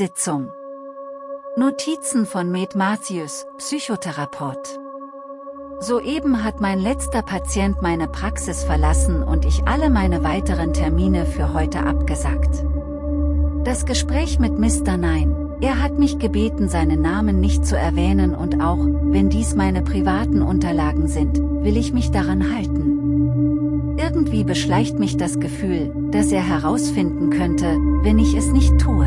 Sitzung. Notizen von Med Matthews, Psychotherapeut. Soeben hat mein letzter Patient meine Praxis verlassen und ich alle meine weiteren Termine für heute abgesagt. Das Gespräch mit Mr. Nein, er hat mich gebeten seinen Namen nicht zu erwähnen und auch, wenn dies meine privaten Unterlagen sind, will ich mich daran halten. Irgendwie beschleicht mich das Gefühl, dass er herausfinden könnte, wenn ich es nicht tue.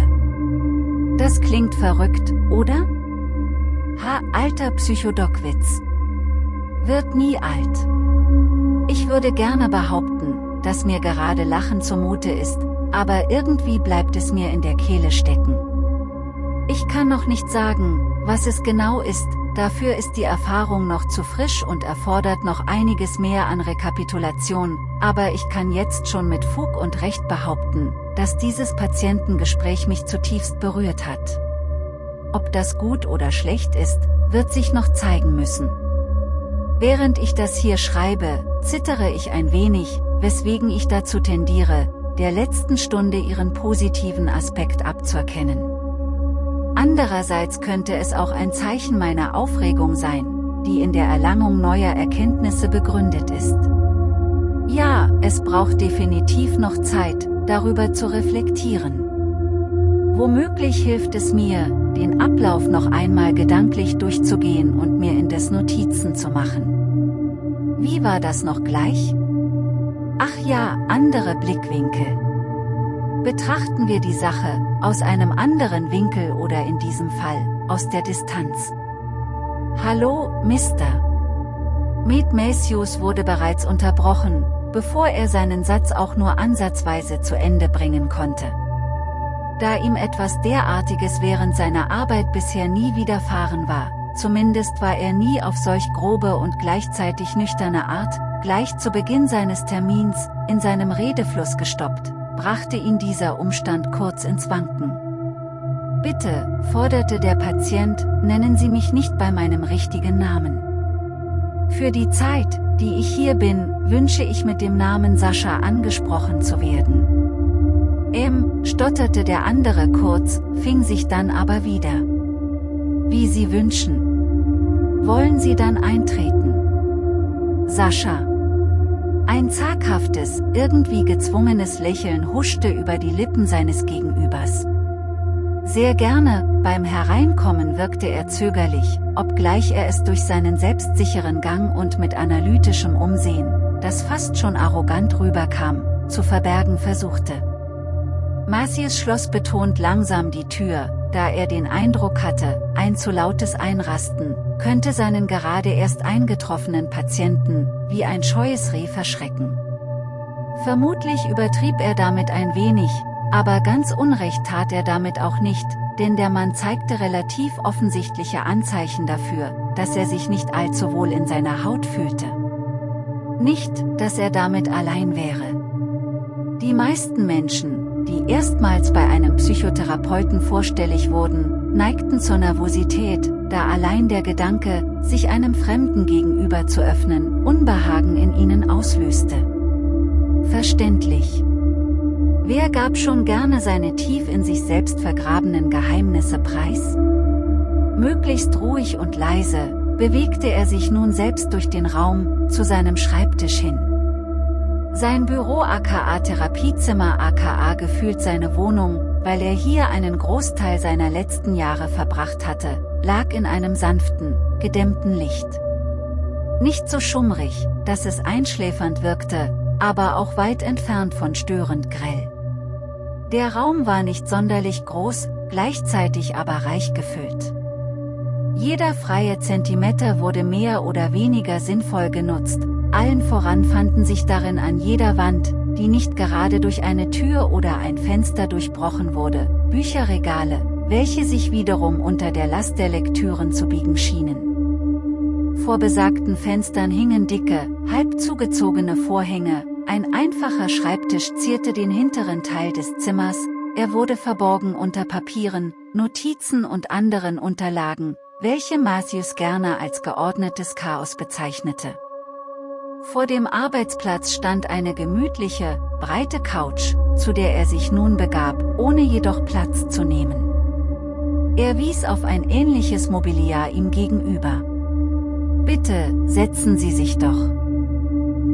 Das klingt verrückt, oder? Ha, alter Psychodockwitz. Wird nie alt. Ich würde gerne behaupten, dass mir gerade Lachen zumute ist, aber irgendwie bleibt es mir in der Kehle stecken. Ich kann noch nicht sagen, was es genau ist, dafür ist die Erfahrung noch zu frisch und erfordert noch einiges mehr an Rekapitulation, aber ich kann jetzt schon mit Fug und Recht behaupten, dass dieses Patientengespräch mich zutiefst berührt hat. Ob das gut oder schlecht ist, wird sich noch zeigen müssen. Während ich das hier schreibe, zittere ich ein wenig, weswegen ich dazu tendiere, der letzten Stunde ihren positiven Aspekt abzuerkennen. Andererseits könnte es auch ein Zeichen meiner Aufregung sein, die in der Erlangung neuer Erkenntnisse begründet ist. Ja, es braucht definitiv noch Zeit, darüber zu reflektieren. Womöglich hilft es mir, den Ablauf noch einmal gedanklich durchzugehen und mir in des Notizen zu machen. Wie war das noch gleich? Ach ja, andere Blickwinkel. Betrachten wir die Sache, aus einem anderen Winkel oder in diesem Fall, aus der Distanz. Hallo, Mr. Med Matthews wurde bereits unterbrochen, bevor er seinen Satz auch nur ansatzweise zu Ende bringen konnte. Da ihm etwas derartiges während seiner Arbeit bisher nie widerfahren war, zumindest war er nie auf solch grobe und gleichzeitig nüchterne Art, gleich zu Beginn seines Termins, in seinem Redefluss gestoppt, brachte ihn dieser Umstand kurz ins Wanken. Bitte, forderte der Patient, nennen Sie mich nicht bei meinem richtigen Namen. Für die Zeit, die ich hier bin, wünsche ich mit dem Namen Sascha angesprochen zu werden. Ähm, stotterte der andere kurz, fing sich dann aber wieder. Wie Sie wünschen. Wollen Sie dann eintreten? Sascha. Ein zaghaftes, irgendwie gezwungenes Lächeln huschte über die Lippen seines Gegenübers. Sehr gerne, beim Hereinkommen wirkte er zögerlich, obgleich er es durch seinen selbstsicheren Gang und mit analytischem Umsehen, das fast schon arrogant rüberkam, zu verbergen versuchte. Marcius schloss betont langsam die Tür, da er den Eindruck hatte, ein zu lautes Einrasten, könnte seinen gerade erst eingetroffenen Patienten, wie ein scheues Reh verschrecken. Vermutlich übertrieb er damit ein wenig, aber ganz Unrecht tat er damit auch nicht, denn der Mann zeigte relativ offensichtliche Anzeichen dafür, dass er sich nicht allzu wohl in seiner Haut fühlte. Nicht, dass er damit allein wäre. Die meisten Menschen, die erstmals bei einem Psychotherapeuten vorstellig wurden, neigten zur Nervosität, da allein der Gedanke, sich einem Fremden gegenüber zu öffnen, Unbehagen in ihnen auslöste. Verständlich. Wer gab schon gerne seine tief in sich selbst vergrabenen Geheimnisse preis? Möglichst ruhig und leise, bewegte er sich nun selbst durch den Raum, zu seinem Schreibtisch hin. Sein Büro aka Therapiezimmer aka gefühlt seine Wohnung, weil er hier einen Großteil seiner letzten Jahre verbracht hatte, lag in einem sanften, gedämmten Licht. Nicht so schummrig, dass es einschläfernd wirkte, aber auch weit entfernt von störend grell. Der Raum war nicht sonderlich groß, gleichzeitig aber reich gefüllt. Jeder freie Zentimeter wurde mehr oder weniger sinnvoll genutzt, allen voran fanden sich darin an jeder Wand, die nicht gerade durch eine Tür oder ein Fenster durchbrochen wurde, Bücherregale, welche sich wiederum unter der Last der Lektüren zu biegen schienen. Vor besagten Fenstern hingen dicke, halb zugezogene Vorhänge, ein einfacher Schreibtisch zierte den hinteren Teil des Zimmers, er wurde verborgen unter Papieren, Notizen und anderen Unterlagen, welche Matthews gerne als geordnetes Chaos bezeichnete. Vor dem Arbeitsplatz stand eine gemütliche, breite Couch, zu der er sich nun begab, ohne jedoch Platz zu nehmen. Er wies auf ein ähnliches Mobiliar ihm gegenüber. Bitte, setzen Sie sich doch.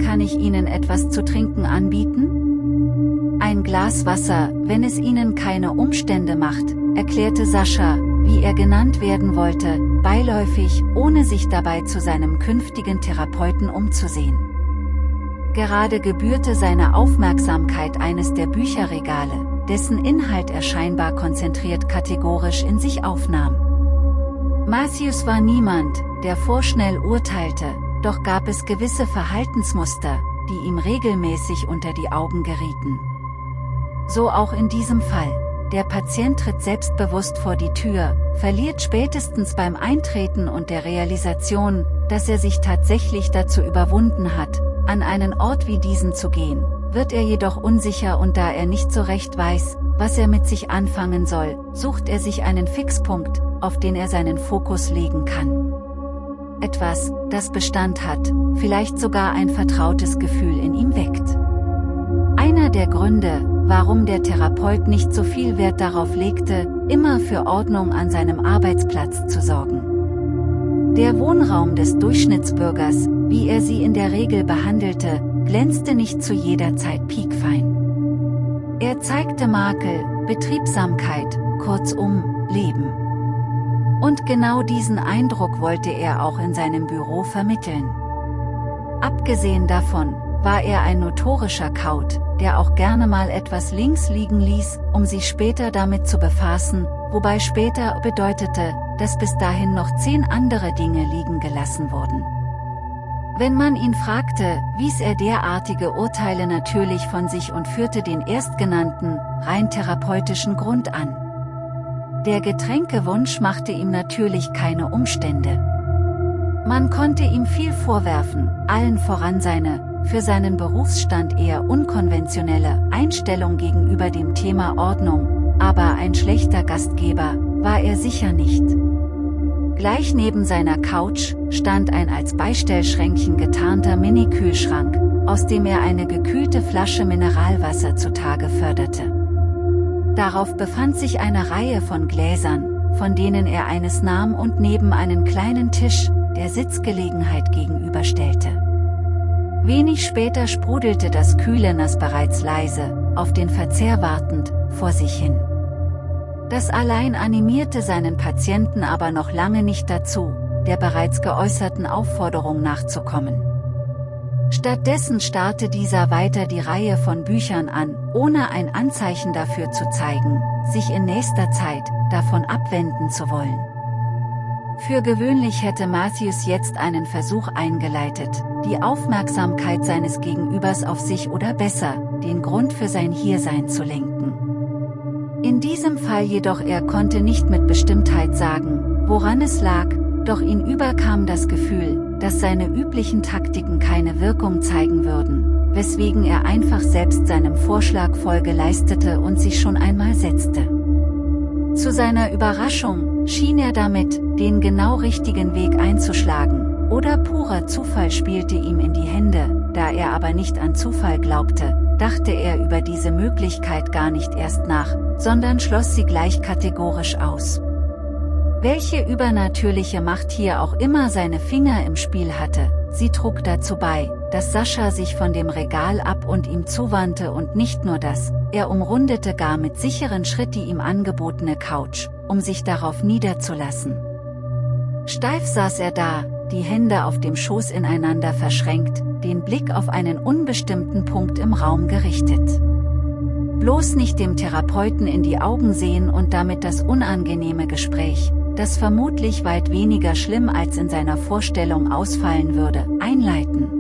Kann ich Ihnen etwas zu trinken anbieten? Ein Glas Wasser, wenn es Ihnen keine Umstände macht, erklärte Sascha, wie er genannt werden wollte, beiläufig, ohne sich dabei zu seinem künftigen Therapeuten umzusehen. Gerade gebührte seine Aufmerksamkeit eines der Bücherregale, dessen Inhalt er scheinbar konzentriert kategorisch in sich aufnahm. Matthews war niemand, der vorschnell urteilte, doch gab es gewisse Verhaltensmuster, die ihm regelmäßig unter die Augen gerieten. So auch in diesem Fall. Der Patient tritt selbstbewusst vor die Tür, verliert spätestens beim Eintreten und der Realisation, dass er sich tatsächlich dazu überwunden hat, an einen Ort wie diesen zu gehen, wird er jedoch unsicher und da er nicht so recht weiß, was er mit sich anfangen soll, sucht er sich einen Fixpunkt, auf den er seinen Fokus legen kann. Etwas, das Bestand hat, vielleicht sogar ein vertrautes Gefühl in ihm weckt. Einer der Gründe, warum der Therapeut nicht so viel Wert darauf legte, immer für Ordnung an seinem Arbeitsplatz zu sorgen. Der Wohnraum des Durchschnittsbürgers, wie er sie in der Regel behandelte, glänzte nicht zu jeder Zeit piekfein. Er zeigte Makel, Betriebsamkeit, kurzum, Leben. Und genau diesen Eindruck wollte er auch in seinem Büro vermitteln. Abgesehen davon, war er ein notorischer Kaut, der auch gerne mal etwas links liegen ließ, um sich später damit zu befassen, wobei später bedeutete, dass bis dahin noch zehn andere Dinge liegen gelassen wurden. Wenn man ihn fragte, wies er derartige Urteile natürlich von sich und führte den erstgenannten, rein therapeutischen Grund an. Der Getränkewunsch machte ihm natürlich keine Umstände. Man konnte ihm viel vorwerfen, allen voran seine, für seinen Berufsstand eher unkonventionelle Einstellung gegenüber dem Thema Ordnung, aber ein schlechter Gastgeber war er sicher nicht. Gleich neben seiner Couch stand ein als Beistellschränkchen getarnter Mini-Kühlschrank, aus dem er eine gekühlte Flasche Mineralwasser zutage förderte. Darauf befand sich eine Reihe von Gläsern, von denen er eines nahm und neben einen kleinen Tisch, der Sitzgelegenheit gegenüberstellte. Wenig später sprudelte das kühle Nass bereits leise, auf den Verzehr wartend, vor sich hin. Das allein animierte seinen Patienten aber noch lange nicht dazu, der bereits geäußerten Aufforderung nachzukommen. Stattdessen starrte dieser weiter die Reihe von Büchern an, ohne ein Anzeichen dafür zu zeigen, sich in nächster Zeit davon abwenden zu wollen. Für gewöhnlich hätte Matthews jetzt einen Versuch eingeleitet, die Aufmerksamkeit seines Gegenübers auf sich oder besser, den Grund für sein Hiersein zu lenken. In diesem Fall jedoch er konnte nicht mit Bestimmtheit sagen, woran es lag, doch ihn überkam das Gefühl, dass seine üblichen Taktiken keine Wirkung zeigen würden, weswegen er einfach selbst seinem Vorschlag Folge leistete und sich schon einmal setzte. Zu seiner Überraschung, schien er damit, den genau richtigen Weg einzuschlagen, oder purer Zufall spielte ihm in die Hände, da er aber nicht an Zufall glaubte, dachte er über diese Möglichkeit gar nicht erst nach, sondern schloss sie gleich kategorisch aus. Welche übernatürliche Macht hier auch immer seine Finger im Spiel hatte, sie trug dazu bei, dass Sascha sich von dem Regal ab und ihm zuwandte und nicht nur das, er umrundete gar mit sicheren Schritt die ihm angebotene Couch, um sich darauf niederzulassen. Steif saß er da, die Hände auf dem Schoß ineinander verschränkt, den Blick auf einen unbestimmten Punkt im Raum gerichtet. Bloß nicht dem Therapeuten in die Augen sehen und damit das unangenehme Gespräch, das vermutlich weit weniger schlimm als in seiner Vorstellung ausfallen würde, einleiten.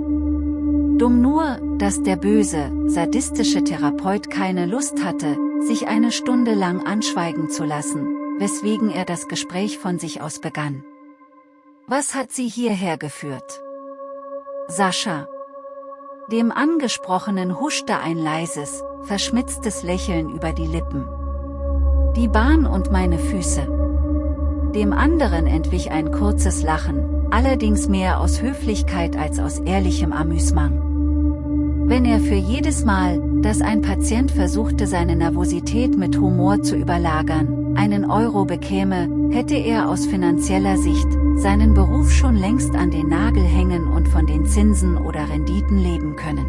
Dumm nur, dass der böse, sadistische Therapeut keine Lust hatte, sich eine Stunde lang anschweigen zu lassen, weswegen er das Gespräch von sich aus begann. Was hat sie hierher geführt? Sascha. Dem Angesprochenen huschte ein leises, verschmitztes Lächeln über die Lippen. Die Bahn und meine Füße. Dem anderen entwich ein kurzes Lachen, allerdings mehr aus Höflichkeit als aus ehrlichem Amüsement. Wenn er für jedes Mal, dass ein Patient versuchte seine Nervosität mit Humor zu überlagern, einen Euro bekäme, hätte er aus finanzieller Sicht seinen Beruf schon längst an den Nagel hängen und von den Zinsen oder Renditen leben können.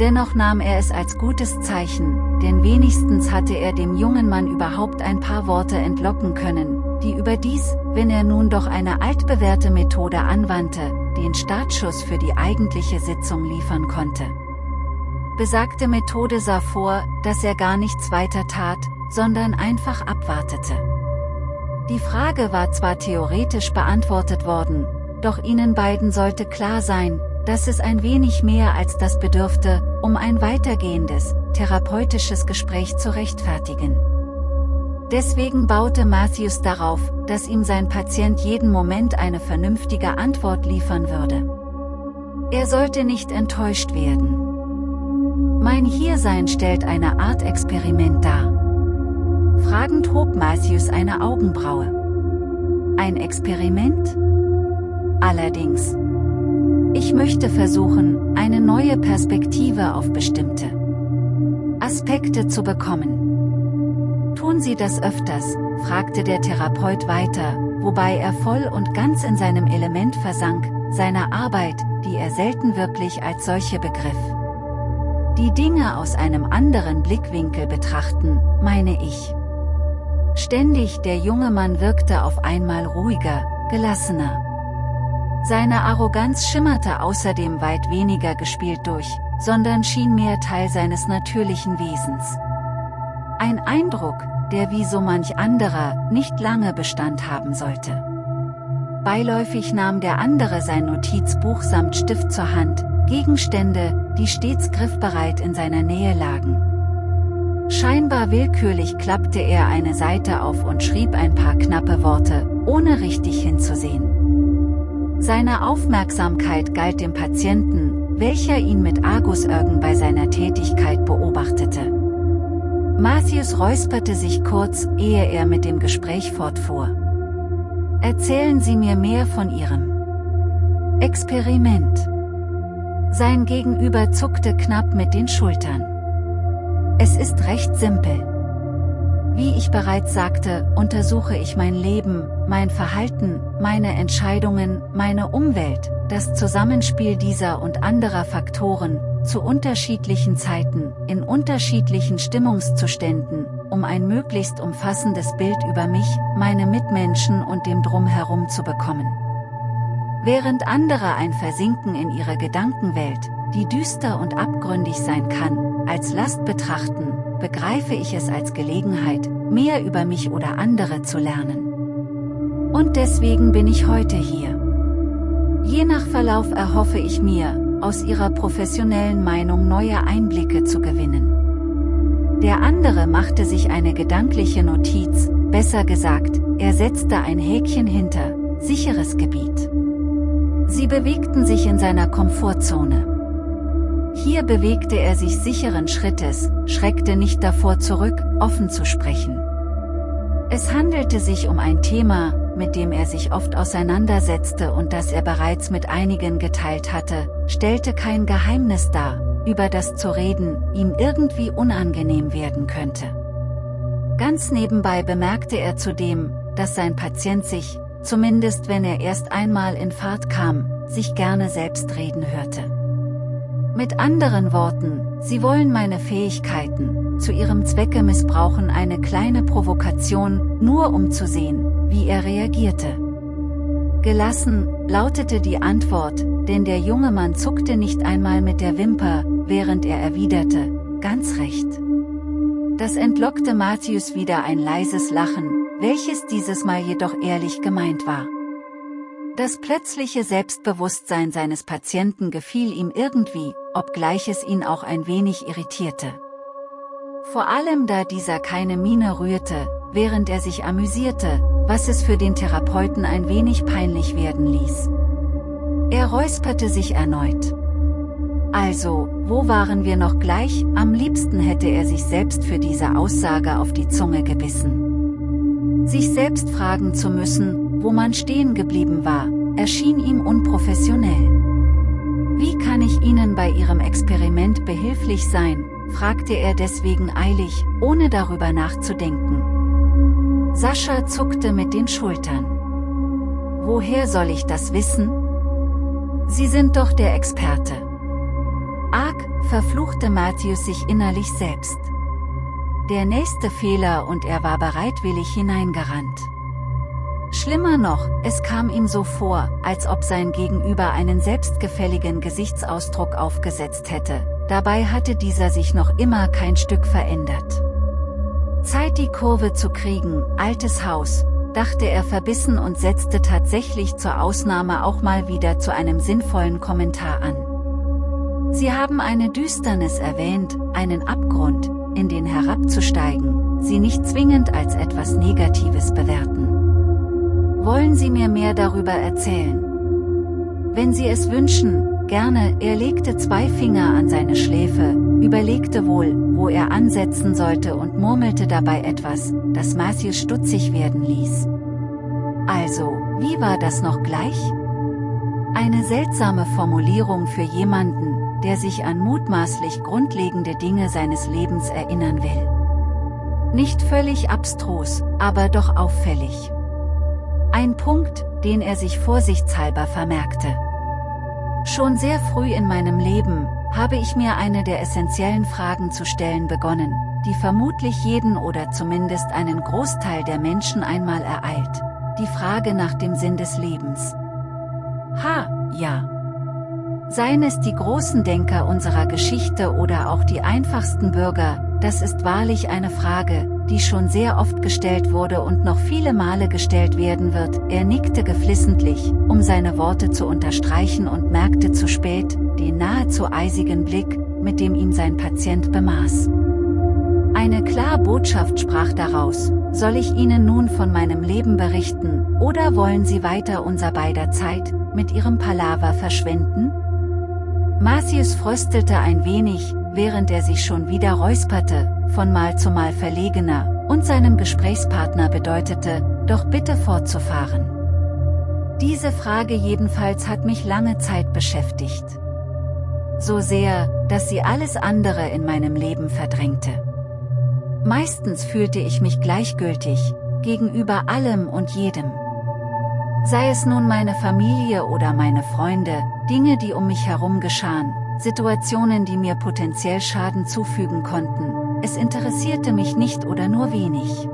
Dennoch nahm er es als gutes Zeichen, denn wenigstens hatte er dem jungen Mann überhaupt ein paar Worte entlocken können, die überdies, wenn er nun doch eine altbewährte Methode anwandte, den Startschuss für die eigentliche Sitzung liefern konnte. Besagte Methode sah vor, dass er gar nichts weiter tat, sondern einfach abwartete. Die Frage war zwar theoretisch beantwortet worden, doch ihnen beiden sollte klar sein, dass es ein wenig mehr als das bedürfte, um ein weitergehendes, therapeutisches Gespräch zu rechtfertigen. Deswegen baute Matthews darauf, dass ihm sein Patient jeden Moment eine vernünftige Antwort liefern würde. Er sollte nicht enttäuscht werden. Mein Hiersein stellt eine Art Experiment dar. Fragend hob Matthews eine Augenbraue. Ein Experiment? Allerdings. Ich möchte versuchen, eine neue Perspektive auf bestimmte Aspekte zu bekommen. Tun Sie das öfters, fragte der Therapeut weiter, wobei er voll und ganz in seinem Element versank, seiner Arbeit, die er selten wirklich als solche begriff. Die Dinge aus einem anderen Blickwinkel betrachten, meine ich. Ständig der junge Mann wirkte auf einmal ruhiger, gelassener. Seine Arroganz schimmerte außerdem weit weniger gespielt durch, sondern schien mehr Teil seines natürlichen Wesens. Ein Eindruck, der wie so manch anderer, nicht lange Bestand haben sollte. Beiläufig nahm der andere sein Notizbuch samt Stift zur Hand, Gegenstände, die stets griffbereit in seiner Nähe lagen. Scheinbar willkürlich klappte er eine Seite auf und schrieb ein paar knappe Worte, ohne richtig hinzusehen. Seine Aufmerksamkeit galt dem Patienten, welcher ihn mit Argusörgen bei seiner Tätigkeit beobachtete. Matthews räusperte sich kurz, ehe er mit dem Gespräch fortfuhr. Erzählen Sie mir mehr von Ihrem Experiment. Sein Gegenüber zuckte knapp mit den Schultern. Es ist recht simpel. Wie ich bereits sagte, untersuche ich mein Leben, mein Verhalten, meine Entscheidungen, meine Umwelt, das Zusammenspiel dieser und anderer Faktoren, zu unterschiedlichen Zeiten, in unterschiedlichen Stimmungszuständen, um ein möglichst umfassendes Bild über mich, meine Mitmenschen und dem Drumherum zu bekommen. Während andere ein Versinken in ihrer Gedankenwelt, die düster und abgründig sein kann, als Last betrachten, begreife ich es als Gelegenheit, mehr über mich oder andere zu lernen. Und deswegen bin ich heute hier. Je nach Verlauf erhoffe ich mir, aus ihrer professionellen Meinung neue Einblicke zu gewinnen. Der andere machte sich eine gedankliche Notiz, besser gesagt, er setzte ein Häkchen hinter, sicheres Gebiet. Sie bewegten sich in seiner Komfortzone. Hier bewegte er sich sicheren Schrittes, schreckte nicht davor zurück, offen zu sprechen. Es handelte sich um ein Thema, mit dem er sich oft auseinandersetzte und das er bereits mit einigen geteilt hatte, stellte kein Geheimnis dar, über das zu reden, ihm irgendwie unangenehm werden könnte. Ganz nebenbei bemerkte er zudem, dass sein Patient sich, zumindest wenn er erst einmal in Fahrt kam, sich gerne selbst reden hörte. Mit anderen Worten, sie wollen meine Fähigkeiten, zu ihrem Zwecke missbrauchen eine kleine Provokation, nur um zu sehen, wie er reagierte. Gelassen, lautete die Antwort, denn der junge Mann zuckte nicht einmal mit der Wimper, während er erwiderte, ganz recht. Das entlockte Matthäus wieder ein leises Lachen, welches dieses Mal jedoch ehrlich gemeint war. Das plötzliche Selbstbewusstsein seines Patienten gefiel ihm irgendwie, obgleich es ihn auch ein wenig irritierte. Vor allem da dieser keine Miene rührte, während er sich amüsierte, was es für den Therapeuten ein wenig peinlich werden ließ. Er räusperte sich erneut. Also, wo waren wir noch gleich, am liebsten hätte er sich selbst für diese Aussage auf die Zunge gebissen. Sich selbst fragen zu müssen, wo man stehen geblieben war, erschien ihm unprofessionell. Wie kann ich Ihnen bei Ihrem Experiment behilflich sein, fragte er deswegen eilig, ohne darüber nachzudenken. Sascha zuckte mit den Schultern. Woher soll ich das wissen? Sie sind doch der Experte. Arg, verfluchte Matthäus sich innerlich selbst. Der nächste Fehler und er war bereitwillig hineingerannt. Schlimmer noch, es kam ihm so vor, als ob sein Gegenüber einen selbstgefälligen Gesichtsausdruck aufgesetzt hätte, dabei hatte dieser sich noch immer kein Stück verändert. Zeit die Kurve zu kriegen, altes Haus, dachte er verbissen und setzte tatsächlich zur Ausnahme auch mal wieder zu einem sinnvollen Kommentar an. Sie haben eine Düsternis erwähnt, einen Abgrund, in den herabzusteigen, sie nicht zwingend als etwas Negatives bewerten. Wollen Sie mir mehr darüber erzählen? Wenn Sie es wünschen, gerne, er legte zwei Finger an seine Schläfe, überlegte wohl, wo er ansetzen sollte und murmelte dabei etwas, das Matthews stutzig werden ließ. Also, wie war das noch gleich? Eine seltsame Formulierung für jemanden, der sich an mutmaßlich grundlegende Dinge seines Lebens erinnern will. Nicht völlig abstrus, aber doch auffällig. Ein Punkt, den er sich vorsichtshalber vermerkte. Schon sehr früh in meinem Leben, habe ich mir eine der essentiellen Fragen zu stellen begonnen, die vermutlich jeden oder zumindest einen Großteil der Menschen einmal ereilt. Die Frage nach dem Sinn des Lebens. Ha, ja. Seien es die großen Denker unserer Geschichte oder auch die einfachsten Bürger, das ist wahrlich eine Frage, die schon sehr oft gestellt wurde und noch viele Male gestellt werden wird, er nickte geflissentlich, um seine Worte zu unterstreichen und merkte zu spät, den nahezu eisigen Blick, mit dem ihm sein Patient bemaß. Eine klare Botschaft sprach daraus, soll ich Ihnen nun von meinem Leben berichten, oder wollen Sie weiter unser beider Zeit, mit Ihrem Palaver verschwenden? Marcius fröstelte ein wenig, während er sich schon wieder räusperte, von Mal zu Mal verlegener, und seinem Gesprächspartner bedeutete, doch bitte fortzufahren. Diese Frage jedenfalls hat mich lange Zeit beschäftigt. So sehr, dass sie alles andere in meinem Leben verdrängte. Meistens fühlte ich mich gleichgültig, gegenüber allem und jedem. Sei es nun meine Familie oder meine Freunde, Dinge die um mich herum geschahen, Situationen die mir potenziell Schaden zufügen konnten, es interessierte mich nicht oder nur wenig.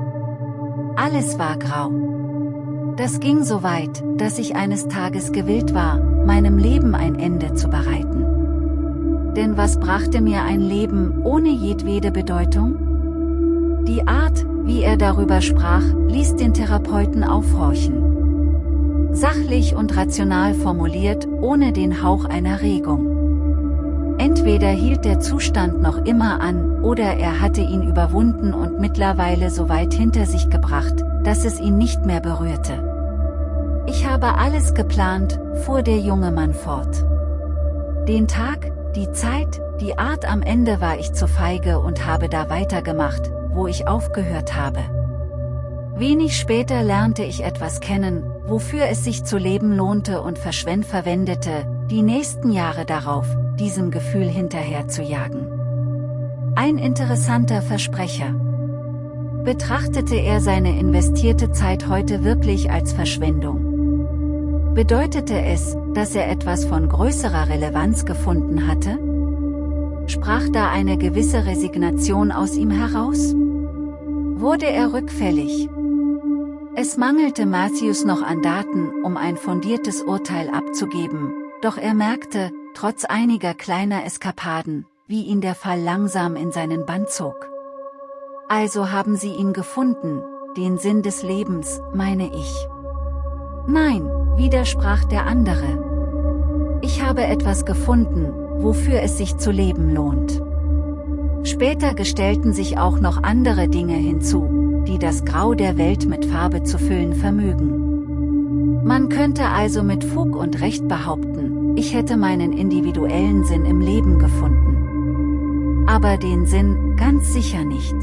Alles war grau. Das ging so weit, dass ich eines Tages gewillt war, meinem Leben ein Ende zu bereiten. Denn was brachte mir ein Leben ohne jedwede Bedeutung? Die Art, wie er darüber sprach, ließ den Therapeuten aufhorchen. Sachlich und rational formuliert, ohne den Hauch einer Regung. Entweder hielt der Zustand noch immer an, oder er hatte ihn überwunden und mittlerweile so weit hinter sich gebracht, dass es ihn nicht mehr berührte. Ich habe alles geplant, fuhr der junge Mann fort. Den Tag, die Zeit, die Art am Ende war ich zu feige und habe da weitergemacht, wo ich aufgehört habe. Wenig später lernte ich etwas kennen, wofür es sich zu leben lohnte und verschwend verwendete, die nächsten Jahre darauf, diesem Gefühl hinterher zu jagen. Ein interessanter Versprecher. Betrachtete er seine investierte Zeit heute wirklich als Verschwendung? Bedeutete es, dass er etwas von größerer Relevanz gefunden hatte? Sprach da eine gewisse Resignation aus ihm heraus? Wurde er rückfällig? Es mangelte Matthews noch an Daten, um ein fundiertes Urteil abzugeben, doch er merkte, trotz einiger kleiner Eskapaden, wie ihn der Fall langsam in seinen Bann zog. Also haben sie ihn gefunden, den Sinn des Lebens, meine ich. Nein, widersprach der andere. Ich habe etwas gefunden, wofür es sich zu leben lohnt. Später gestellten sich auch noch andere Dinge hinzu, die das Grau der Welt mit Farbe zu füllen vermögen. Man könnte also mit Fug und Recht behaupten, ich hätte meinen individuellen Sinn im Leben gefunden. Aber den Sinn, ganz sicher nicht.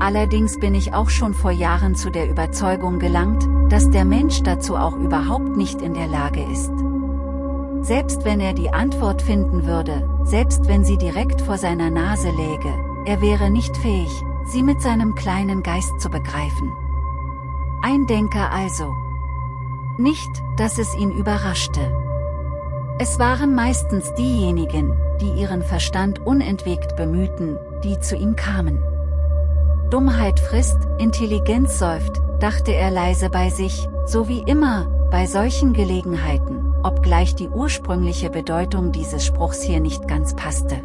Allerdings bin ich auch schon vor Jahren zu der Überzeugung gelangt, dass der Mensch dazu auch überhaupt nicht in der Lage ist. Selbst wenn er die Antwort finden würde, selbst wenn sie direkt vor seiner Nase läge, er wäre nicht fähig, sie mit seinem kleinen Geist zu begreifen. Ein Denker also. Nicht, dass es ihn überraschte. Es waren meistens diejenigen, die ihren Verstand unentwegt bemühten, die zu ihm kamen. Dummheit frisst, Intelligenz säuft, dachte er leise bei sich, so wie immer, bei solchen Gelegenheiten, obgleich die ursprüngliche Bedeutung dieses Spruchs hier nicht ganz passte.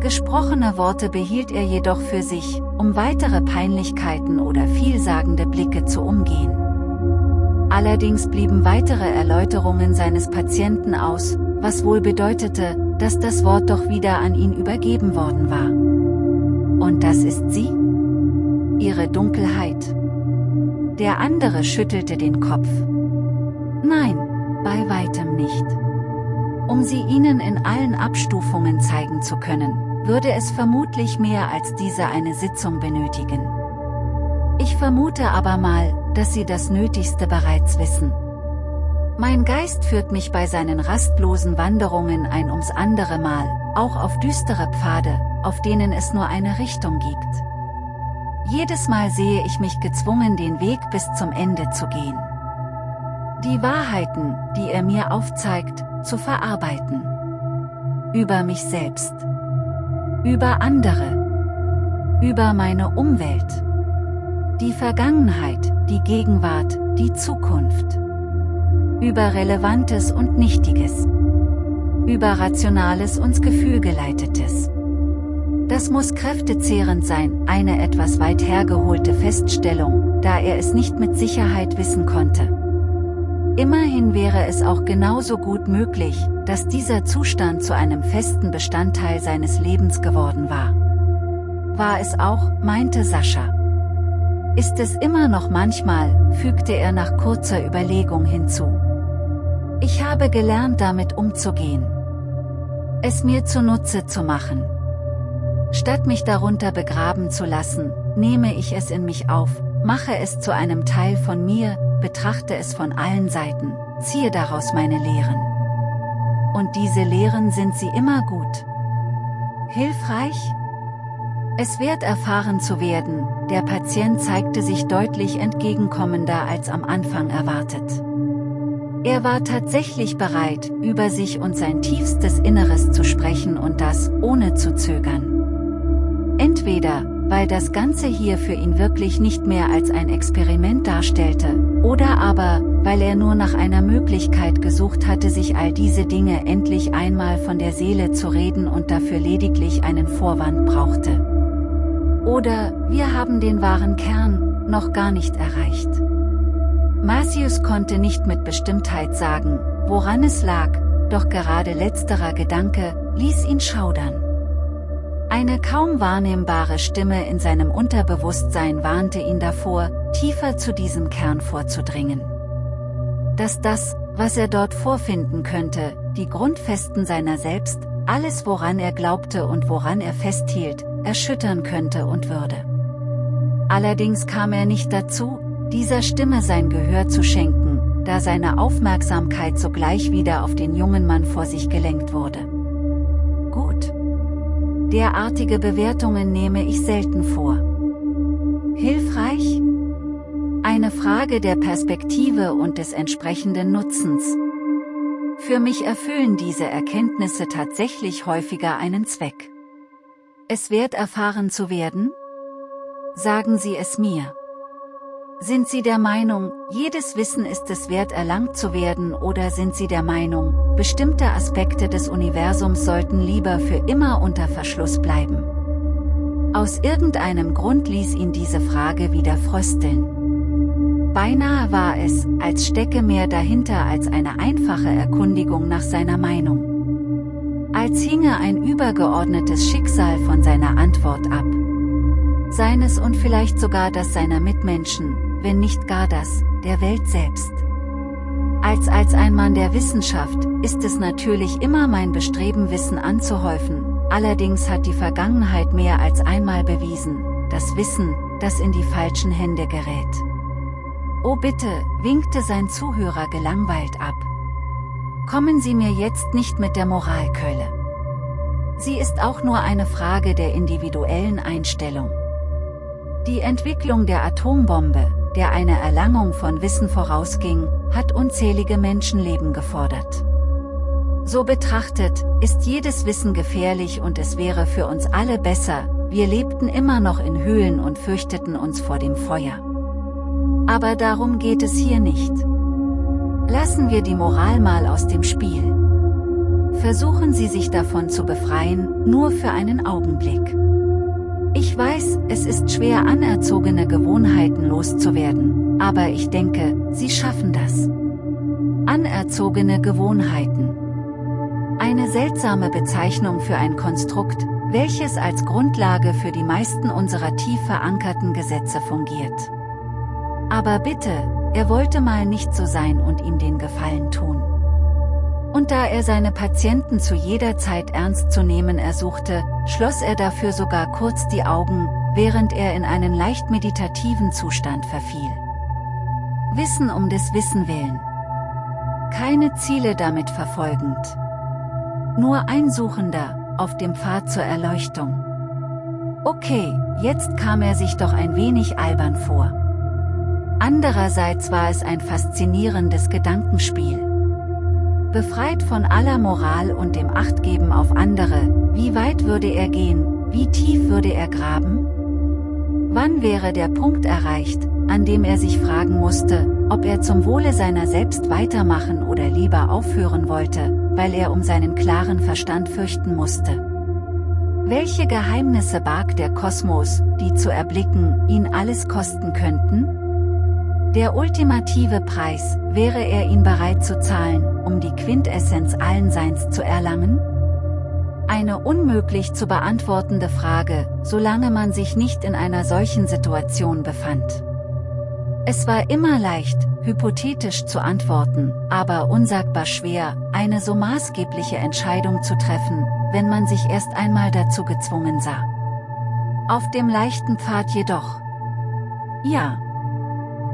Gesprochene Worte behielt er jedoch für sich, um weitere Peinlichkeiten oder vielsagende Blicke zu umgehen. Allerdings blieben weitere Erläuterungen seines Patienten aus, was wohl bedeutete, dass das Wort doch wieder an ihn übergeben worden war. Und das ist sie? Ihre Dunkelheit. Der andere schüttelte den Kopf. Nein, bei weitem nicht. Um sie ihnen in allen Abstufungen zeigen zu können, würde es vermutlich mehr als diese eine Sitzung benötigen. Ich vermute aber mal, dass sie das Nötigste bereits wissen. Mein Geist führt mich bei seinen rastlosen Wanderungen ein ums andere Mal, auch auf düstere Pfade, auf denen es nur eine Richtung gibt. Jedes Mal sehe ich mich gezwungen den Weg bis zum Ende zu gehen. Die Wahrheiten, die er mir aufzeigt, zu verarbeiten. Über mich selbst. Über andere. Über meine Umwelt. Die Vergangenheit, die Gegenwart, die Zukunft. Über Relevantes und Nichtiges. Über Rationales und Gefühlgeleitetes. Das muss kräftezehrend sein, eine etwas weit hergeholte Feststellung, da er es nicht mit Sicherheit wissen konnte. Immerhin wäre es auch genauso gut möglich, dass dieser Zustand zu einem festen Bestandteil seines Lebens geworden war. War es auch, meinte Sascha. Ist es immer noch manchmal, fügte er nach kurzer Überlegung hinzu. Ich habe gelernt damit umzugehen. Es mir zunutze zu machen. Statt mich darunter begraben zu lassen, nehme ich es in mich auf, mache es zu einem Teil von mir, betrachte es von allen Seiten, ziehe daraus meine Lehren. Und diese Lehren sind sie immer gut. Hilfreich? Es wird erfahren zu werden, der Patient zeigte sich deutlich entgegenkommender als am Anfang erwartet. Er war tatsächlich bereit, über sich und sein tiefstes Inneres zu sprechen und das, ohne zu zögern. Entweder, weil das Ganze hier für ihn wirklich nicht mehr als ein Experiment darstellte, oder aber, weil er nur nach einer Möglichkeit gesucht hatte sich all diese Dinge endlich einmal von der Seele zu reden und dafür lediglich einen Vorwand brauchte. Oder, wir haben den wahren Kern, noch gar nicht erreicht. Marcius konnte nicht mit Bestimmtheit sagen, woran es lag, doch gerade letzterer Gedanke, ließ ihn schaudern. Eine kaum wahrnehmbare Stimme in seinem Unterbewusstsein warnte ihn davor, tiefer zu diesem Kern vorzudringen. Dass das, was er dort vorfinden könnte, die Grundfesten seiner selbst, alles woran er glaubte und woran er festhielt, erschüttern könnte und würde. Allerdings kam er nicht dazu, dieser Stimme sein Gehör zu schenken, da seine Aufmerksamkeit sogleich wieder auf den jungen Mann vor sich gelenkt wurde. Gut. Derartige Bewertungen nehme ich selten vor. Hilfreich? Eine Frage der Perspektive und des entsprechenden Nutzens. Für mich erfüllen diese Erkenntnisse tatsächlich häufiger einen Zweck. Es wert erfahren zu werden? Sagen Sie es mir. Sind Sie der Meinung, jedes Wissen ist es wert erlangt zu werden oder sind Sie der Meinung, bestimmte Aspekte des Universums sollten lieber für immer unter Verschluss bleiben? Aus irgendeinem Grund ließ ihn diese Frage wieder frösteln. Beinahe war es, als stecke mehr dahinter als eine einfache Erkundigung nach seiner Meinung. Als hinge ein übergeordnetes Schicksal von seiner Antwort ab. Seines und vielleicht sogar das seiner Mitmenschen, wenn nicht gar das, der Welt selbst. Als als ein Mann der Wissenschaft, ist es natürlich immer mein Bestreben Wissen anzuhäufen, allerdings hat die Vergangenheit mehr als einmal bewiesen, dass Wissen, das in die falschen Hände gerät. Oh bitte, winkte sein Zuhörer gelangweilt ab. Kommen Sie mir jetzt nicht mit der Moralkeule. Sie ist auch nur eine Frage der individuellen Einstellung. Die Entwicklung der Atombombe, der eine Erlangung von Wissen vorausging, hat unzählige Menschenleben gefordert. So betrachtet, ist jedes Wissen gefährlich und es wäre für uns alle besser, wir lebten immer noch in Höhlen und fürchteten uns vor dem Feuer. Aber darum geht es hier nicht. Lassen wir die Moral mal aus dem Spiel. Versuchen Sie sich davon zu befreien, nur für einen Augenblick. Ich weiß, es ist schwer anerzogene Gewohnheiten loszuwerden, aber ich denke, Sie schaffen das. Anerzogene Gewohnheiten. Eine seltsame Bezeichnung für ein Konstrukt, welches als Grundlage für die meisten unserer tief verankerten Gesetze fungiert. Aber bitte, er wollte mal nicht so sein und ihm den Gefallen tun. Und da er seine Patienten zu jeder Zeit ernst zu nehmen ersuchte, schloss er dafür sogar kurz die Augen, während er in einen leicht meditativen Zustand verfiel. Wissen um des Wissen willen. Keine Ziele damit verfolgend. Nur ein Suchender, auf dem Pfad zur Erleuchtung. Okay, jetzt kam er sich doch ein wenig albern vor. Andererseits war es ein faszinierendes Gedankenspiel. Befreit von aller Moral und dem Achtgeben auf andere, wie weit würde er gehen, wie tief würde er graben? Wann wäre der Punkt erreicht, an dem er sich fragen musste, ob er zum Wohle seiner selbst weitermachen oder lieber aufhören wollte, weil er um seinen klaren Verstand fürchten musste. Welche Geheimnisse barg der Kosmos, die zu erblicken, ihn alles kosten könnten? Der ultimative Preis, wäre er ihn bereit zu zahlen, um die Quintessenz allen Seins zu erlangen? Eine unmöglich zu beantwortende Frage, solange man sich nicht in einer solchen Situation befand. Es war immer leicht, hypothetisch zu antworten, aber unsagbar schwer, eine so maßgebliche Entscheidung zu treffen, wenn man sich erst einmal dazu gezwungen sah. Auf dem leichten Pfad jedoch. Ja.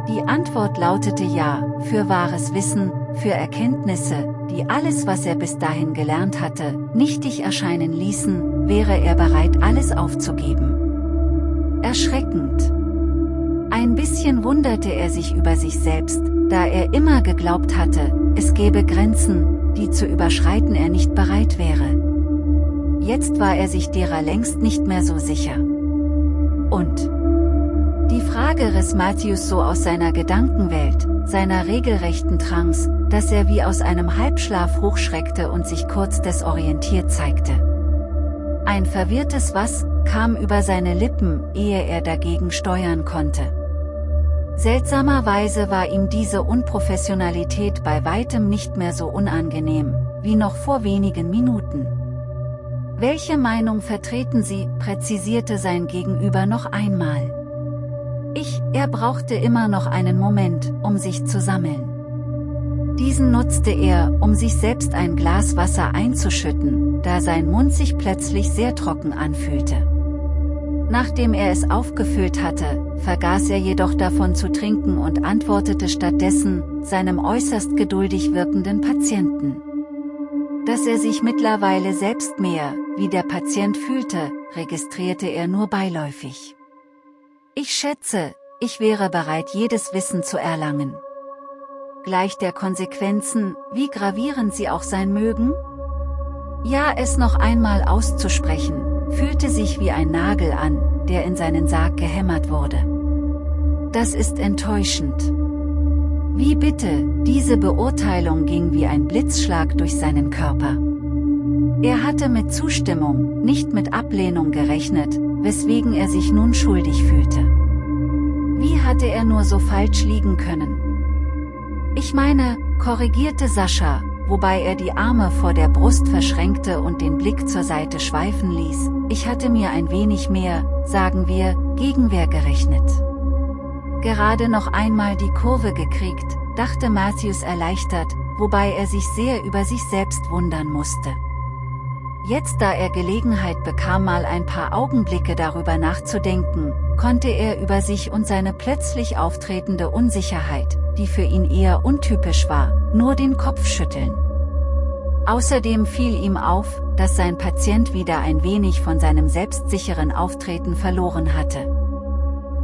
Die Antwort lautete ja, für wahres Wissen, für Erkenntnisse, die alles was er bis dahin gelernt hatte, nichtig erscheinen ließen, wäre er bereit alles aufzugeben. Erschreckend. Ein bisschen wunderte er sich über sich selbst, da er immer geglaubt hatte, es gäbe Grenzen, die zu überschreiten er nicht bereit wäre. Jetzt war er sich derer längst nicht mehr so sicher. Und die Frage riss Matthäus so aus seiner Gedankenwelt, seiner regelrechten Trance, dass er wie aus einem Halbschlaf hochschreckte und sich kurz desorientiert zeigte. Ein verwirrtes Was kam über seine Lippen, ehe er dagegen steuern konnte. Seltsamerweise war ihm diese Unprofessionalität bei weitem nicht mehr so unangenehm, wie noch vor wenigen Minuten. Welche Meinung vertreten Sie, präzisierte sein Gegenüber noch einmal. Er brauchte immer noch einen Moment, um sich zu sammeln. Diesen nutzte er, um sich selbst ein Glas Wasser einzuschütten, da sein Mund sich plötzlich sehr trocken anfühlte. Nachdem er es aufgefüllt hatte, vergaß er jedoch davon zu trinken und antwortete stattdessen, seinem äußerst geduldig wirkenden Patienten. Dass er sich mittlerweile selbst mehr, wie der Patient fühlte, registrierte er nur beiläufig. Ich schätze, ich wäre bereit jedes Wissen zu erlangen. Gleich der Konsequenzen, wie gravierend sie auch sein mögen? Ja es noch einmal auszusprechen, fühlte sich wie ein Nagel an, der in seinen Sarg gehämmert wurde. Das ist enttäuschend. Wie bitte, diese Beurteilung ging wie ein Blitzschlag durch seinen Körper. Er hatte mit Zustimmung, nicht mit Ablehnung gerechnet, weswegen er sich nun schuldig fühlte. Wie hatte er nur so falsch liegen können? Ich meine, korrigierte Sascha, wobei er die Arme vor der Brust verschränkte und den Blick zur Seite schweifen ließ, ich hatte mir ein wenig mehr, sagen wir, Gegenwehr gerechnet. Gerade noch einmal die Kurve gekriegt, dachte Matthews erleichtert, wobei er sich sehr über sich selbst wundern musste. Jetzt da er Gelegenheit bekam mal ein paar Augenblicke darüber nachzudenken, konnte er über sich und seine plötzlich auftretende Unsicherheit, die für ihn eher untypisch war, nur den Kopf schütteln. Außerdem fiel ihm auf, dass sein Patient wieder ein wenig von seinem selbstsicheren Auftreten verloren hatte.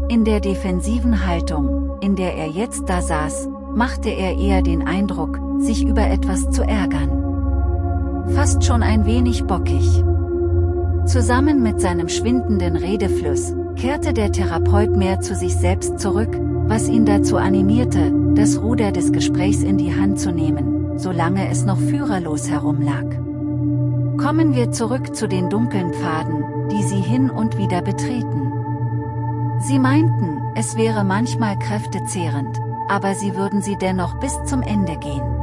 In der defensiven Haltung, in der er jetzt da saß, machte er eher den Eindruck, sich über etwas zu ärgern. Fast schon ein wenig bockig. Zusammen mit seinem schwindenden Redefluss, kehrte der Therapeut mehr zu sich selbst zurück, was ihn dazu animierte, das Ruder des Gesprächs in die Hand zu nehmen, solange es noch führerlos herumlag. Kommen wir zurück zu den dunklen Pfaden, die sie hin und wieder betreten. Sie meinten, es wäre manchmal kräftezehrend, aber sie würden sie dennoch bis zum Ende gehen.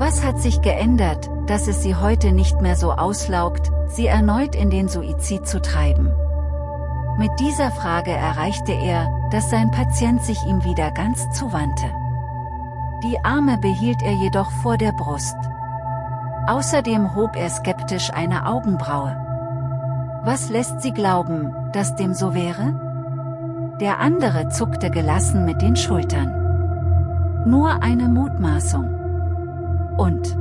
Was hat sich geändert, dass es sie heute nicht mehr so auslaugt, sie erneut in den Suizid zu treiben? Mit dieser Frage erreichte er, dass sein Patient sich ihm wieder ganz zuwandte. Die Arme behielt er jedoch vor der Brust. Außerdem hob er skeptisch eine Augenbraue. Was lässt Sie glauben, dass dem so wäre? Der andere zuckte gelassen mit den Schultern. Nur eine Mutmaßung. Und?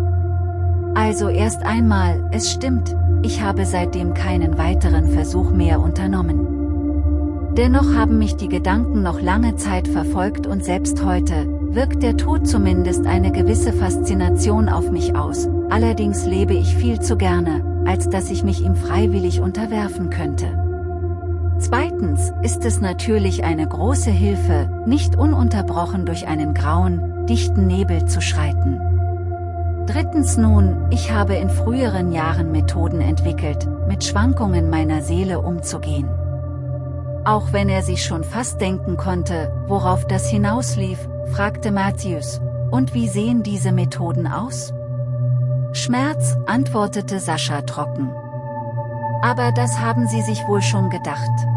Also erst einmal, es stimmt, ich habe seitdem keinen weiteren Versuch mehr unternommen. Dennoch haben mich die Gedanken noch lange Zeit verfolgt und selbst heute, wirkt der Tod zumindest eine gewisse Faszination auf mich aus, allerdings lebe ich viel zu gerne, als dass ich mich ihm freiwillig unterwerfen könnte. Zweitens ist es natürlich eine große Hilfe, nicht ununterbrochen durch einen grauen, dichten Nebel zu schreiten. Drittens nun, ich habe in früheren Jahren Methoden entwickelt, mit Schwankungen meiner Seele umzugehen. Auch wenn er sich schon fast denken konnte, worauf das hinauslief, fragte Matthews, und wie sehen diese Methoden aus? Schmerz, antwortete Sascha trocken. Aber das haben Sie sich wohl schon gedacht.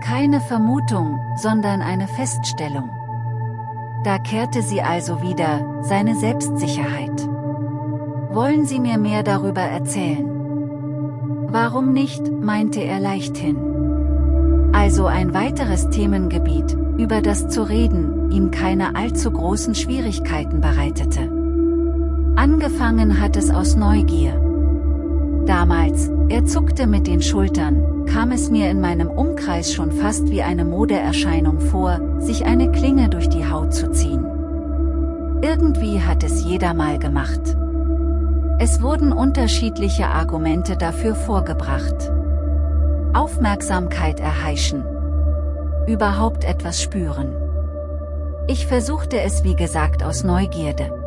Keine Vermutung, sondern eine Feststellung. Da kehrte sie also wieder, seine Selbstsicherheit. Wollen Sie mir mehr darüber erzählen? Warum nicht, meinte er leichthin. Also ein weiteres Themengebiet, über das zu reden, ihm keine allzu großen Schwierigkeiten bereitete. Angefangen hat es aus Neugier. Damals, er zuckte mit den Schultern, kam es mir in meinem Umkreis schon fast wie eine Modeerscheinung vor, sich eine Klinge durch die Haut zu ziehen. Irgendwie hat es jeder mal gemacht. Es wurden unterschiedliche Argumente dafür vorgebracht. Aufmerksamkeit erheischen. Überhaupt etwas spüren. Ich versuchte es wie gesagt aus Neugierde.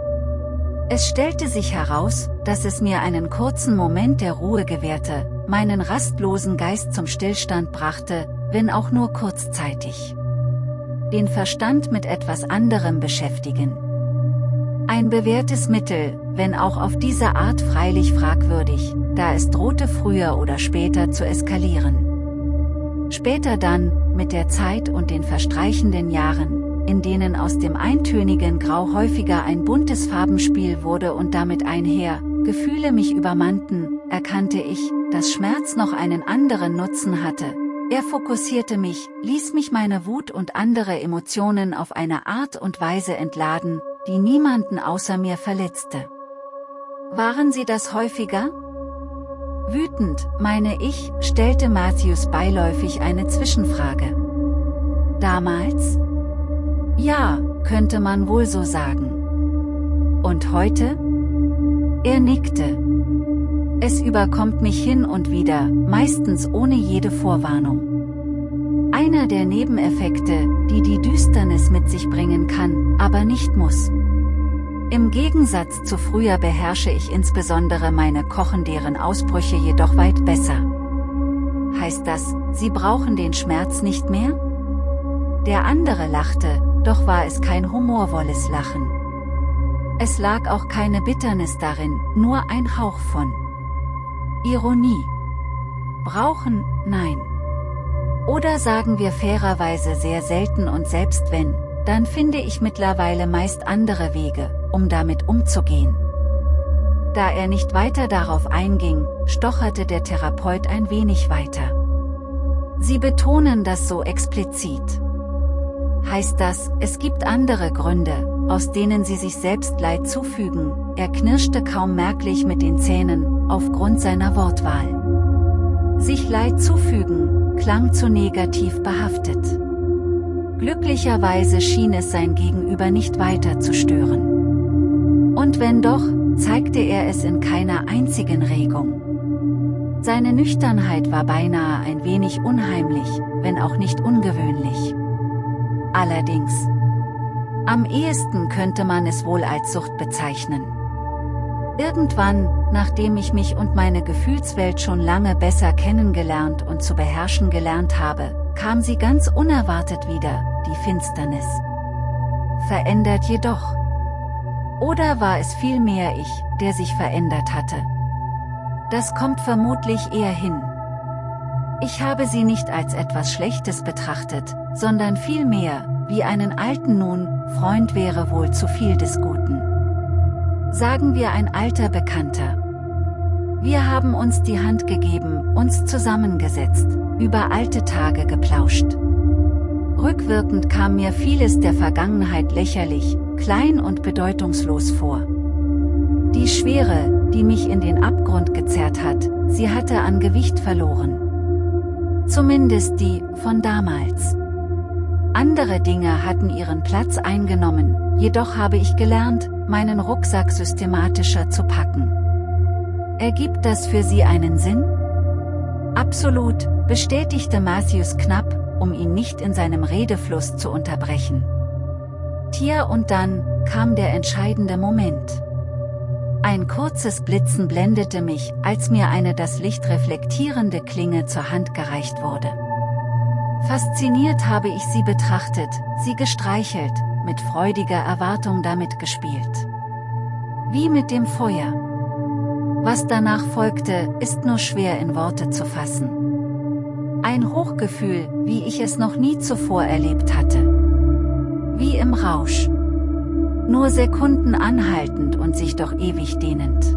Es stellte sich heraus, dass es mir einen kurzen Moment der Ruhe gewährte, meinen rastlosen Geist zum Stillstand brachte, wenn auch nur kurzzeitig. Den Verstand mit etwas anderem beschäftigen. Ein bewährtes Mittel, wenn auch auf diese Art freilich fragwürdig, da es drohte früher oder später zu eskalieren. Später dann, mit der Zeit und den verstreichenden Jahren, in denen aus dem eintönigen Grau häufiger ein buntes Farbenspiel wurde und damit einher, Gefühle mich übermannten, erkannte ich, dass Schmerz noch einen anderen Nutzen hatte. Er fokussierte mich, ließ mich meine Wut und andere Emotionen auf eine Art und Weise entladen, die niemanden außer mir verletzte. Waren sie das häufiger? Wütend, meine ich, stellte Matthews beiläufig eine Zwischenfrage. Damals? Ja, könnte man wohl so sagen. Und heute? Er nickte. Es überkommt mich hin und wieder, meistens ohne jede Vorwarnung. Einer der Nebeneffekte, die die Düsternis mit sich bringen kann, aber nicht muss. Im Gegensatz zu früher beherrsche ich insbesondere meine kochenderen Ausbrüche jedoch weit besser. Heißt das, Sie brauchen den Schmerz nicht mehr? Der andere lachte, doch war es kein humorvolles Lachen. Es lag auch keine Bitternis darin, nur ein Hauch von Ironie. Brauchen, nein. Oder sagen wir fairerweise sehr selten und selbst wenn, dann finde ich mittlerweile meist andere Wege, um damit umzugehen. Da er nicht weiter darauf einging, stocherte der Therapeut ein wenig weiter. Sie betonen das so explizit heißt das, es gibt andere Gründe, aus denen sie sich selbst Leid zufügen, er knirschte kaum merklich mit den Zähnen, aufgrund seiner Wortwahl. Sich Leid zufügen, klang zu negativ behaftet. Glücklicherweise schien es sein Gegenüber nicht weiter zu stören. Und wenn doch, zeigte er es in keiner einzigen Regung. Seine Nüchternheit war beinahe ein wenig unheimlich, wenn auch nicht ungewöhnlich. Allerdings. Am ehesten könnte man es wohl als Sucht bezeichnen. Irgendwann, nachdem ich mich und meine Gefühlswelt schon lange besser kennengelernt und zu beherrschen gelernt habe, kam sie ganz unerwartet wieder, die Finsternis. Verändert jedoch. Oder war es vielmehr ich, der sich verändert hatte? Das kommt vermutlich eher hin. Ich habe sie nicht als etwas Schlechtes betrachtet, sondern vielmehr, wie einen alten nun, Freund wäre wohl zu viel des Guten. Sagen wir ein alter Bekannter. Wir haben uns die Hand gegeben, uns zusammengesetzt, über alte Tage geplauscht. Rückwirkend kam mir vieles der Vergangenheit lächerlich, klein und bedeutungslos vor. Die Schwere, die mich in den Abgrund gezerrt hat, sie hatte an Gewicht verloren. Zumindest die, von damals. Andere Dinge hatten ihren Platz eingenommen, jedoch habe ich gelernt, meinen Rucksack systematischer zu packen. Ergibt das für Sie einen Sinn? Absolut, bestätigte Matthews knapp, um ihn nicht in seinem Redefluss zu unterbrechen. Tja und dann, kam der entscheidende Moment. Ein kurzes Blitzen blendete mich, als mir eine das Licht reflektierende Klinge zur Hand gereicht wurde. Fasziniert habe ich sie betrachtet, sie gestreichelt, mit freudiger Erwartung damit gespielt. Wie mit dem Feuer. Was danach folgte, ist nur schwer in Worte zu fassen. Ein Hochgefühl, wie ich es noch nie zuvor erlebt hatte. Wie im Rausch. Nur Sekunden anhaltend und sich doch ewig dehnend.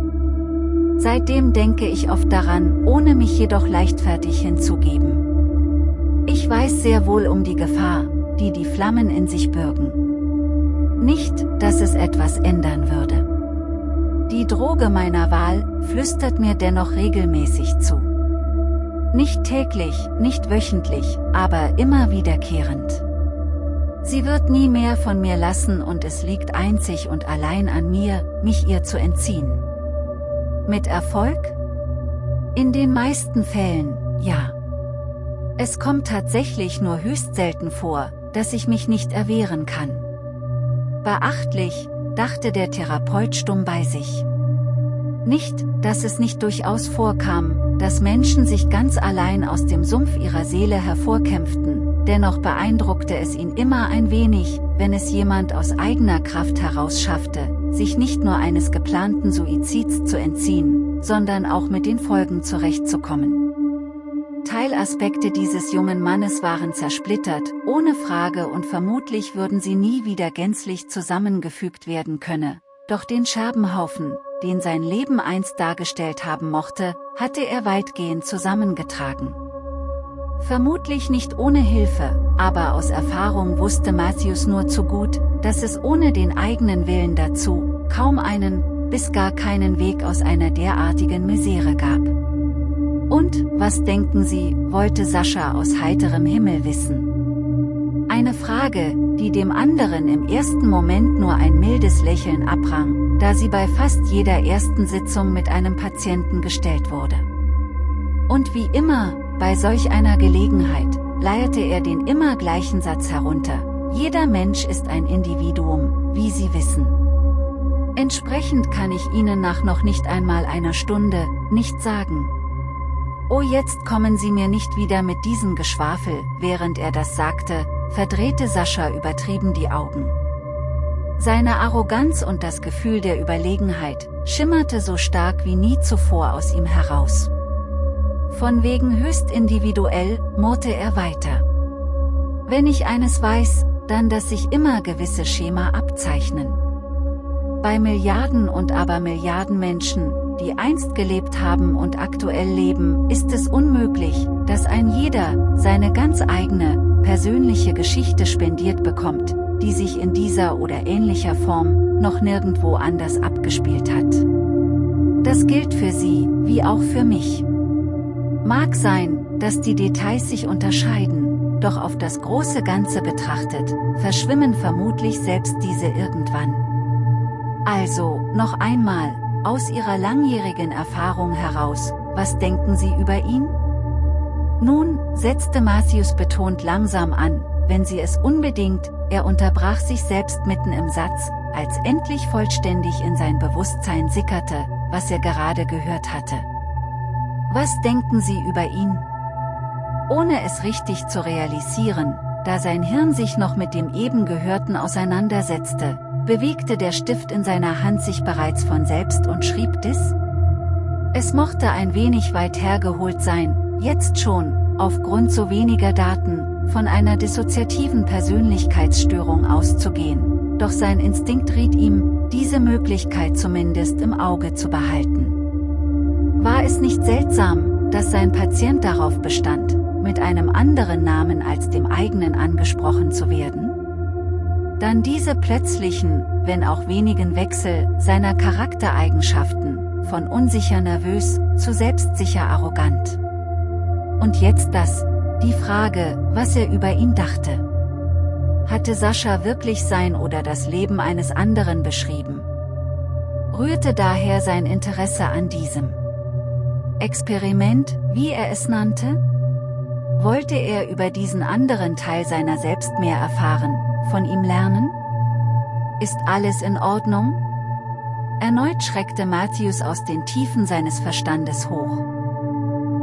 Seitdem denke ich oft daran, ohne mich jedoch leichtfertig hinzugeben. Ich weiß sehr wohl um die Gefahr, die die Flammen in sich bürgen. Nicht, dass es etwas ändern würde. Die Droge meiner Wahl flüstert mir dennoch regelmäßig zu. Nicht täglich, nicht wöchentlich, aber immer wiederkehrend. Sie wird nie mehr von mir lassen und es liegt einzig und allein an mir, mich ihr zu entziehen. Mit Erfolg? In den meisten Fällen, ja. Es kommt tatsächlich nur höchst selten vor, dass ich mich nicht erwehren kann. Beachtlich, dachte der Therapeut stumm bei sich. Nicht, dass es nicht durchaus vorkam, dass Menschen sich ganz allein aus dem Sumpf ihrer Seele hervorkämpften, dennoch beeindruckte es ihn immer ein wenig, wenn es jemand aus eigener Kraft heraus schaffte, sich nicht nur eines geplanten Suizids zu entziehen, sondern auch mit den Folgen zurechtzukommen. Teilaspekte dieses jungen Mannes waren zersplittert, ohne Frage und vermutlich würden sie nie wieder gänzlich zusammengefügt werden könne, doch den Scherbenhaufen, den sein Leben einst dargestellt haben mochte, hatte er weitgehend zusammengetragen. Vermutlich nicht ohne Hilfe, aber aus Erfahrung wusste Matthäus nur zu gut, dass es ohne den eigenen Willen dazu, kaum einen, bis gar keinen Weg aus einer derartigen Misere gab. Und, was denken Sie, wollte Sascha aus heiterem Himmel wissen. Eine Frage, die dem anderen im ersten Moment nur ein mildes Lächeln abrang, da sie bei fast jeder ersten Sitzung mit einem Patienten gestellt wurde. Und wie immer, bei solch einer Gelegenheit, leierte er den immer gleichen Satz herunter. Jeder Mensch ist ein Individuum, wie Sie wissen. Entsprechend kann ich Ihnen nach noch nicht einmal einer Stunde, nicht sagen, Oh jetzt kommen Sie mir nicht wieder mit diesem Geschwafel, während er das sagte, verdrehte Sascha übertrieben die Augen. Seine Arroganz und das Gefühl der Überlegenheit, schimmerte so stark wie nie zuvor aus ihm heraus. Von wegen höchst individuell, murrte er weiter. Wenn ich eines weiß, dann dass sich immer gewisse Schema abzeichnen. Bei Milliarden und aber Milliarden Menschen, die einst gelebt haben und aktuell leben, ist es unmöglich, dass ein jeder, seine ganz eigene, persönliche Geschichte spendiert bekommt, die sich in dieser oder ähnlicher Form, noch nirgendwo anders abgespielt hat. Das gilt für Sie, wie auch für mich. Mag sein, dass die Details sich unterscheiden, doch auf das große Ganze betrachtet, verschwimmen vermutlich selbst diese irgendwann. Also, noch einmal, aus Ihrer langjährigen Erfahrung heraus, was denken Sie über ihn? Nun, setzte Matthews betont langsam an, wenn Sie es unbedingt, er unterbrach sich selbst mitten im Satz, als endlich vollständig in sein Bewusstsein sickerte, was er gerade gehört hatte. Was denken Sie über ihn? Ohne es richtig zu realisieren, da sein Hirn sich noch mit dem eben Gehörten auseinandersetzte, bewegte der Stift in seiner Hand sich bereits von selbst und schrieb Dis? Es mochte ein wenig weit hergeholt sein, jetzt schon, aufgrund so weniger Daten, von einer dissoziativen Persönlichkeitsstörung auszugehen, doch sein Instinkt riet ihm, diese Möglichkeit zumindest im Auge zu behalten. War es nicht seltsam, dass sein Patient darauf bestand, mit einem anderen Namen als dem eigenen angesprochen zu werden? Dann diese plötzlichen, wenn auch wenigen Wechsel, seiner Charaktereigenschaften, von unsicher nervös, zu selbstsicher arrogant. Und jetzt das, die Frage, was er über ihn dachte. Hatte Sascha wirklich sein oder das Leben eines anderen beschrieben? Rührte daher sein Interesse an diesem Experiment, wie er es nannte? Wollte er über diesen anderen Teil seiner selbst mehr erfahren, von ihm lernen? Ist alles in Ordnung? Erneut schreckte Matthäus aus den Tiefen seines Verstandes hoch.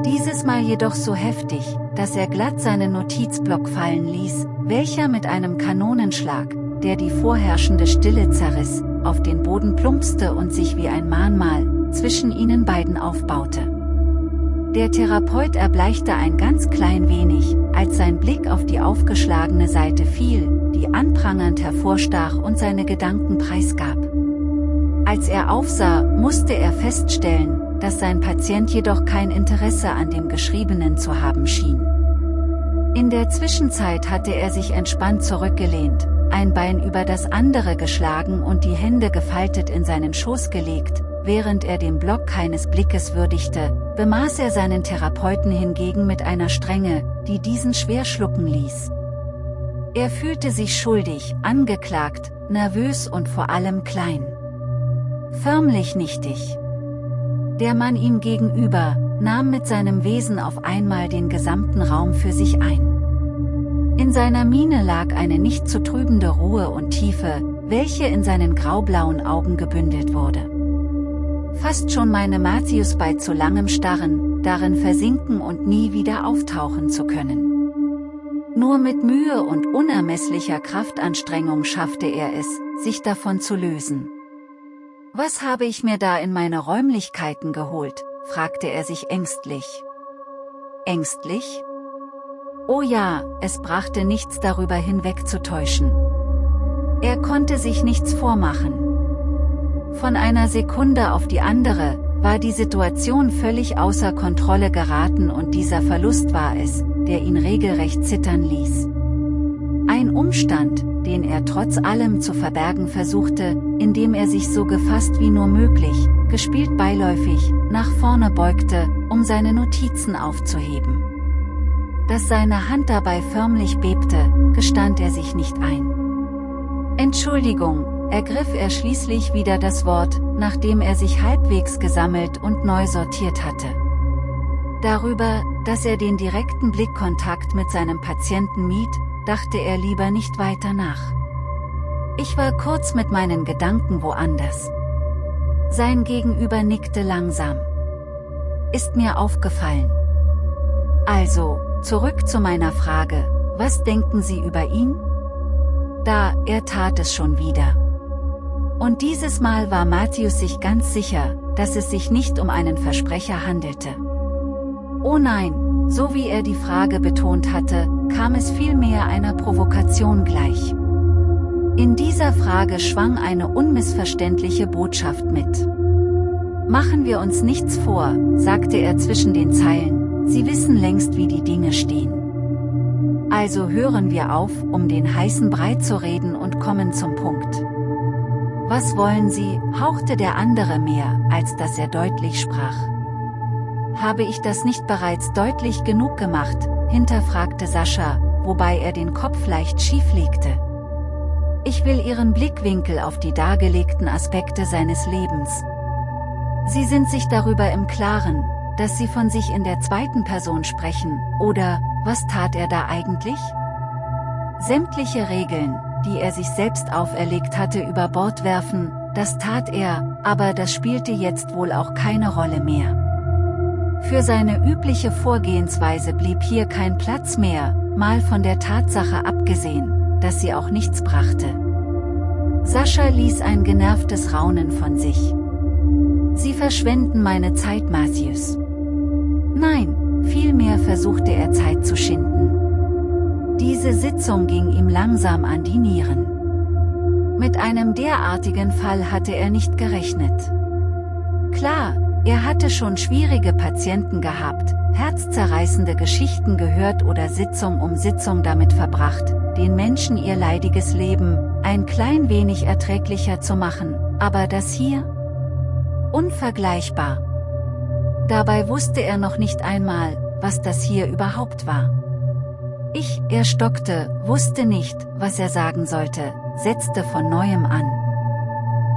Dieses Mal jedoch so heftig, dass er glatt seinen Notizblock fallen ließ, welcher mit einem Kanonenschlag, der die vorherrschende Stille zerriss, auf den Boden plumpste und sich wie ein Mahnmal, zwischen ihnen beiden aufbaute. Der Therapeut erbleichte ein ganz klein wenig, als sein Blick auf die aufgeschlagene Seite fiel, die anprangernd hervorstach und seine Gedanken preisgab. Als er aufsah, musste er feststellen, dass sein Patient jedoch kein Interesse an dem Geschriebenen zu haben schien. In der Zwischenzeit hatte er sich entspannt zurückgelehnt, ein Bein über das andere geschlagen und die Hände gefaltet in seinen Schoß gelegt, während er den Block keines Blickes würdigte, bemaß er seinen Therapeuten hingegen mit einer Strenge, die diesen schwer schlucken ließ. Er fühlte sich schuldig, angeklagt, nervös und vor allem klein. Förmlich nichtig. Der Mann ihm gegenüber, nahm mit seinem Wesen auf einmal den gesamten Raum für sich ein. In seiner Miene lag eine nicht zu trübende Ruhe und Tiefe, welche in seinen graublauen Augen gebündelt wurde. Fast schon meine Matthäus bei zu langem Starren, darin versinken und nie wieder auftauchen zu können. Nur mit Mühe und unermesslicher Kraftanstrengung schaffte er es, sich davon zu lösen. Was habe ich mir da in meine Räumlichkeiten geholt, fragte er sich ängstlich. Ängstlich? Oh ja, es brachte nichts darüber hinwegzutäuschen. Er konnte sich nichts vormachen. Von einer Sekunde auf die andere, war die Situation völlig außer Kontrolle geraten und dieser Verlust war es, der ihn regelrecht zittern ließ. Ein Umstand, den er trotz allem zu verbergen versuchte, indem er sich so gefasst wie nur möglich, gespielt beiläufig, nach vorne beugte, um seine Notizen aufzuheben. Dass seine Hand dabei förmlich bebte, gestand er sich nicht ein. Entschuldigung, ergriff er schließlich wieder das Wort, nachdem er sich halbwegs gesammelt und neu sortiert hatte. Darüber, dass er den direkten Blickkontakt mit seinem Patienten mied, dachte er lieber nicht weiter nach. Ich war kurz mit meinen Gedanken woanders. Sein Gegenüber nickte langsam. Ist mir aufgefallen. Also, zurück zu meiner Frage, was denken Sie über ihn? Da, er tat es schon wieder. Und dieses Mal war Matthäus sich ganz sicher, dass es sich nicht um einen Versprecher handelte. Oh nein, so wie er die Frage betont hatte, kam es vielmehr einer Provokation gleich. In dieser Frage schwang eine unmissverständliche Botschaft mit. Machen wir uns nichts vor, sagte er zwischen den Zeilen, Sie wissen längst wie die Dinge stehen. Also hören wir auf, um den heißen Brei zu reden und kommen zum Punkt. Was wollen Sie, hauchte der andere mehr, als dass er deutlich sprach. habe ich das nicht bereits deutlich genug gemacht, hinterfragte Sascha, wobei er den Kopf leicht schief legte. Ich will Ihren Blickwinkel auf die dargelegten Aspekte seines Lebens. Sie sind sich darüber im Klaren, dass Sie von sich in der zweiten Person sprechen, oder, was tat er da eigentlich? Sämtliche Regeln, die er sich selbst auferlegt hatte über Bord werfen, das tat er, aber das spielte jetzt wohl auch keine Rolle mehr. Für seine übliche Vorgehensweise blieb hier kein Platz mehr, mal von der Tatsache abgesehen, dass sie auch nichts brachte. Sascha ließ ein genervtes Raunen von sich. Sie verschwenden meine Zeit, Matthews. Nein, vielmehr versuchte er Zeit zu schinden. Diese Sitzung ging ihm langsam an die Nieren. Mit einem derartigen Fall hatte er nicht gerechnet. Klar, er hatte schon schwierige Patienten gehabt, herzzerreißende Geschichten gehört oder Sitzung um Sitzung damit verbracht, den Menschen ihr leidiges Leben, ein klein wenig erträglicher zu machen, aber das hier? Unvergleichbar. Dabei wusste er noch nicht einmal, was das hier überhaupt war. Ich, er stockte, wusste nicht, was er sagen sollte, setzte von neuem an.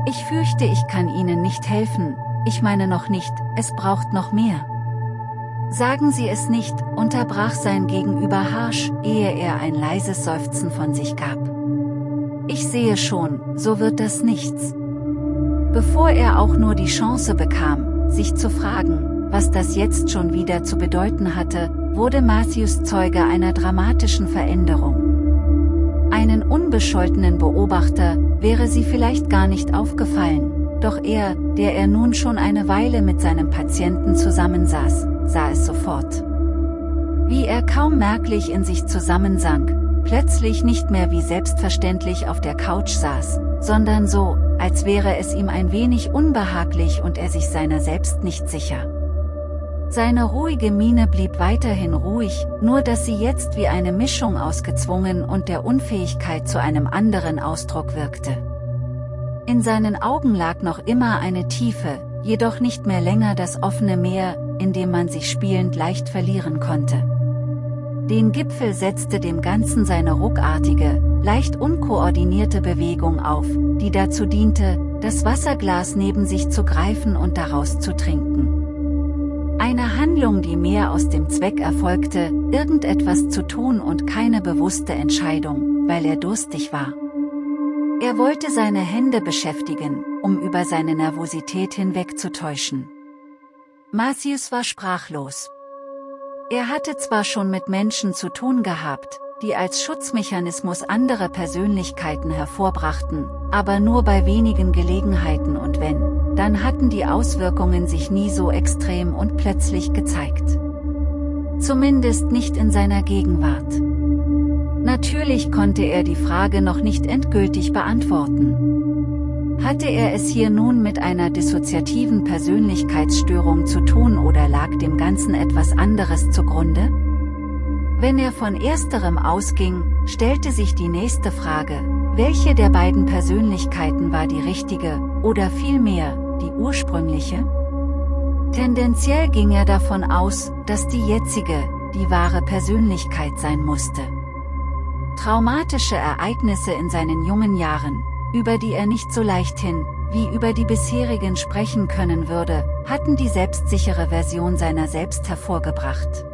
Ich fürchte ich kann Ihnen nicht helfen, ich meine noch nicht, es braucht noch mehr. Sagen Sie es nicht, unterbrach sein Gegenüber harsch, ehe er ein leises Seufzen von sich gab. Ich sehe schon, so wird das nichts. Bevor er auch nur die Chance bekam, sich zu fragen, was das jetzt schon wieder zu bedeuten hatte, wurde Matthews Zeuge einer dramatischen Veränderung. Einen unbescholtenen Beobachter wäre sie vielleicht gar nicht aufgefallen, doch er, der er nun schon eine Weile mit seinem Patienten zusammensaß, sah es sofort. Wie er kaum merklich in sich zusammensank, plötzlich nicht mehr wie selbstverständlich auf der Couch saß, sondern so, als wäre es ihm ein wenig unbehaglich und er sich seiner selbst nicht sicher. Seine ruhige Miene blieb weiterhin ruhig, nur dass sie jetzt wie eine Mischung aus gezwungen und der Unfähigkeit zu einem anderen Ausdruck wirkte. In seinen Augen lag noch immer eine Tiefe, jedoch nicht mehr länger das offene Meer, in dem man sich spielend leicht verlieren konnte. Den Gipfel setzte dem Ganzen seine ruckartige, leicht unkoordinierte Bewegung auf, die dazu diente, das Wasserglas neben sich zu greifen und daraus zu trinken. Eine Handlung die mehr aus dem Zweck erfolgte, irgendetwas zu tun und keine bewusste Entscheidung, weil er durstig war. Er wollte seine Hände beschäftigen, um über seine Nervosität hinwegzutäuschen. Matthews war sprachlos. Er hatte zwar schon mit Menschen zu tun gehabt, die als Schutzmechanismus andere Persönlichkeiten hervorbrachten, aber nur bei wenigen Gelegenheiten und wenn, dann hatten die Auswirkungen sich nie so extrem und plötzlich gezeigt. Zumindest nicht in seiner Gegenwart. Natürlich konnte er die Frage noch nicht endgültig beantworten. Hatte er es hier nun mit einer dissoziativen Persönlichkeitsstörung zu tun oder lag dem Ganzen etwas anderes zugrunde? Wenn er von ersterem ausging, stellte sich die nächste Frage, welche der beiden Persönlichkeiten war die richtige, oder vielmehr, die ursprüngliche? Tendenziell ging er davon aus, dass die jetzige, die wahre Persönlichkeit sein musste. Traumatische Ereignisse in seinen jungen Jahren, über die er nicht so leichthin, wie über die bisherigen sprechen können würde, hatten die selbstsichere Version seiner selbst hervorgebracht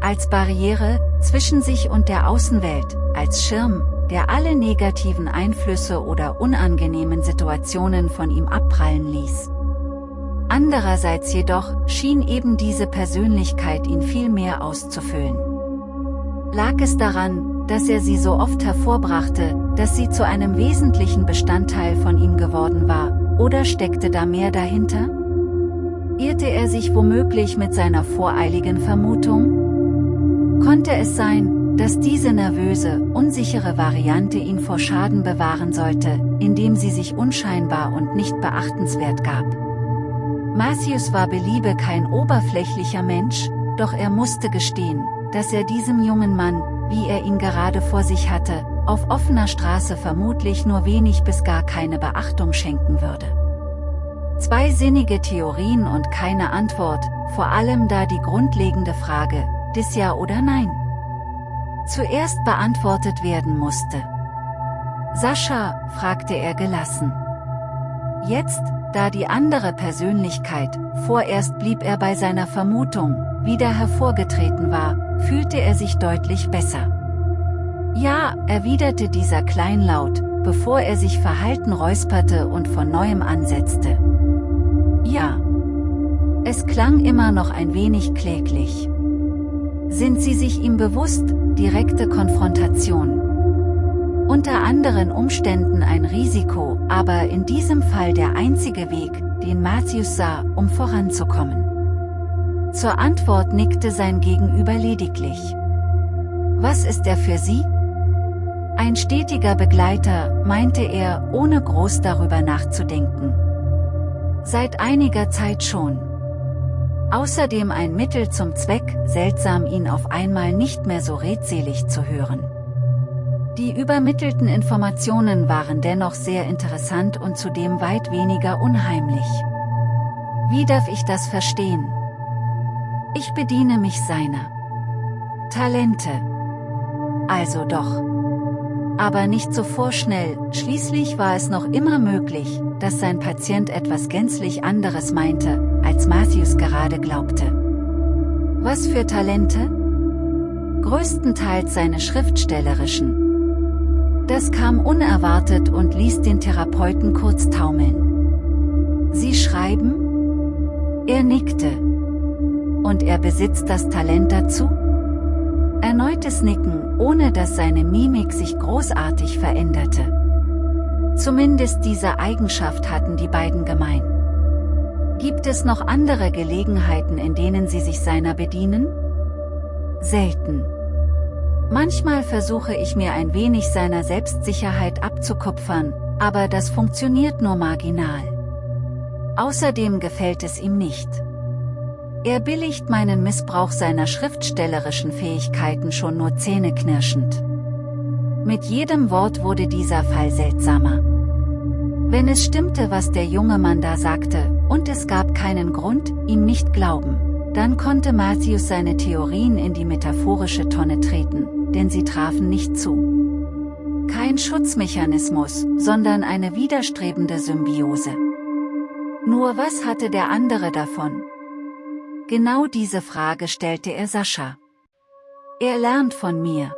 als Barriere zwischen sich und der Außenwelt, als Schirm, der alle negativen Einflüsse oder unangenehmen Situationen von ihm abprallen ließ. Andererseits jedoch schien eben diese Persönlichkeit ihn viel mehr auszufüllen. Lag es daran, dass er sie so oft hervorbrachte, dass sie zu einem wesentlichen Bestandteil von ihm geworden war, oder steckte da mehr dahinter? Irrte er sich womöglich mit seiner voreiligen Vermutung? Konnte es sein, dass diese nervöse, unsichere Variante ihn vor Schaden bewahren sollte, indem sie sich unscheinbar und nicht beachtenswert gab? Matthews war beliebe kein oberflächlicher Mensch, doch er musste gestehen, dass er diesem jungen Mann, wie er ihn gerade vor sich hatte, auf offener Straße vermutlich nur wenig bis gar keine Beachtung schenken würde. Zwei sinnige Theorien und keine Antwort, vor allem da die grundlegende Frage, des Ja oder Nein, zuerst beantwortet werden musste. Sascha, fragte er gelassen. Jetzt, da die andere Persönlichkeit, vorerst blieb er bei seiner Vermutung, wieder hervorgetreten war, fühlte er sich deutlich besser. Ja, erwiderte dieser kleinlaut, bevor er sich verhalten räusperte und von neuem ansetzte. Ja. Es klang immer noch ein wenig kläglich. Sind Sie sich ihm bewusst, direkte Konfrontation? Unter anderen Umständen ein Risiko, aber in diesem Fall der einzige Weg, den Matthews sah, um voranzukommen. Zur Antwort nickte sein Gegenüber lediglich. Was ist er für Sie? Ein stetiger Begleiter, meinte er, ohne groß darüber nachzudenken. Seit einiger Zeit schon. Außerdem ein Mittel zum Zweck, seltsam ihn auf einmal nicht mehr so redselig zu hören. Die übermittelten Informationen waren dennoch sehr interessant und zudem weit weniger unheimlich. Wie darf ich das verstehen? Ich bediene mich seiner Talente. Also doch. Aber nicht so vorschnell, schließlich war es noch immer möglich, dass sein Patient etwas gänzlich anderes meinte, als Matthews gerade glaubte. Was für Talente? Größtenteils seine schriftstellerischen, das kam unerwartet und ließ den Therapeuten kurz taumeln. Sie schreiben? Er nickte. Und er besitzt das Talent dazu? Erneutes Nicken, ohne dass seine Mimik sich großartig veränderte. Zumindest diese Eigenschaft hatten die beiden gemein. Gibt es noch andere Gelegenheiten in denen sie sich seiner bedienen? Selten. Manchmal versuche ich mir ein wenig seiner Selbstsicherheit abzukupfern, aber das funktioniert nur marginal. Außerdem gefällt es ihm nicht. Er billigt meinen Missbrauch seiner schriftstellerischen Fähigkeiten schon nur zähneknirschend. Mit jedem Wort wurde dieser Fall seltsamer. Wenn es stimmte, was der junge Mann da sagte, und es gab keinen Grund, ihm nicht glauben, dann konnte Matthews seine Theorien in die metaphorische Tonne treten, denn sie trafen nicht zu. Kein Schutzmechanismus, sondern eine widerstrebende Symbiose. Nur was hatte der andere davon? Genau diese Frage stellte er Sascha. Er lernt von mir.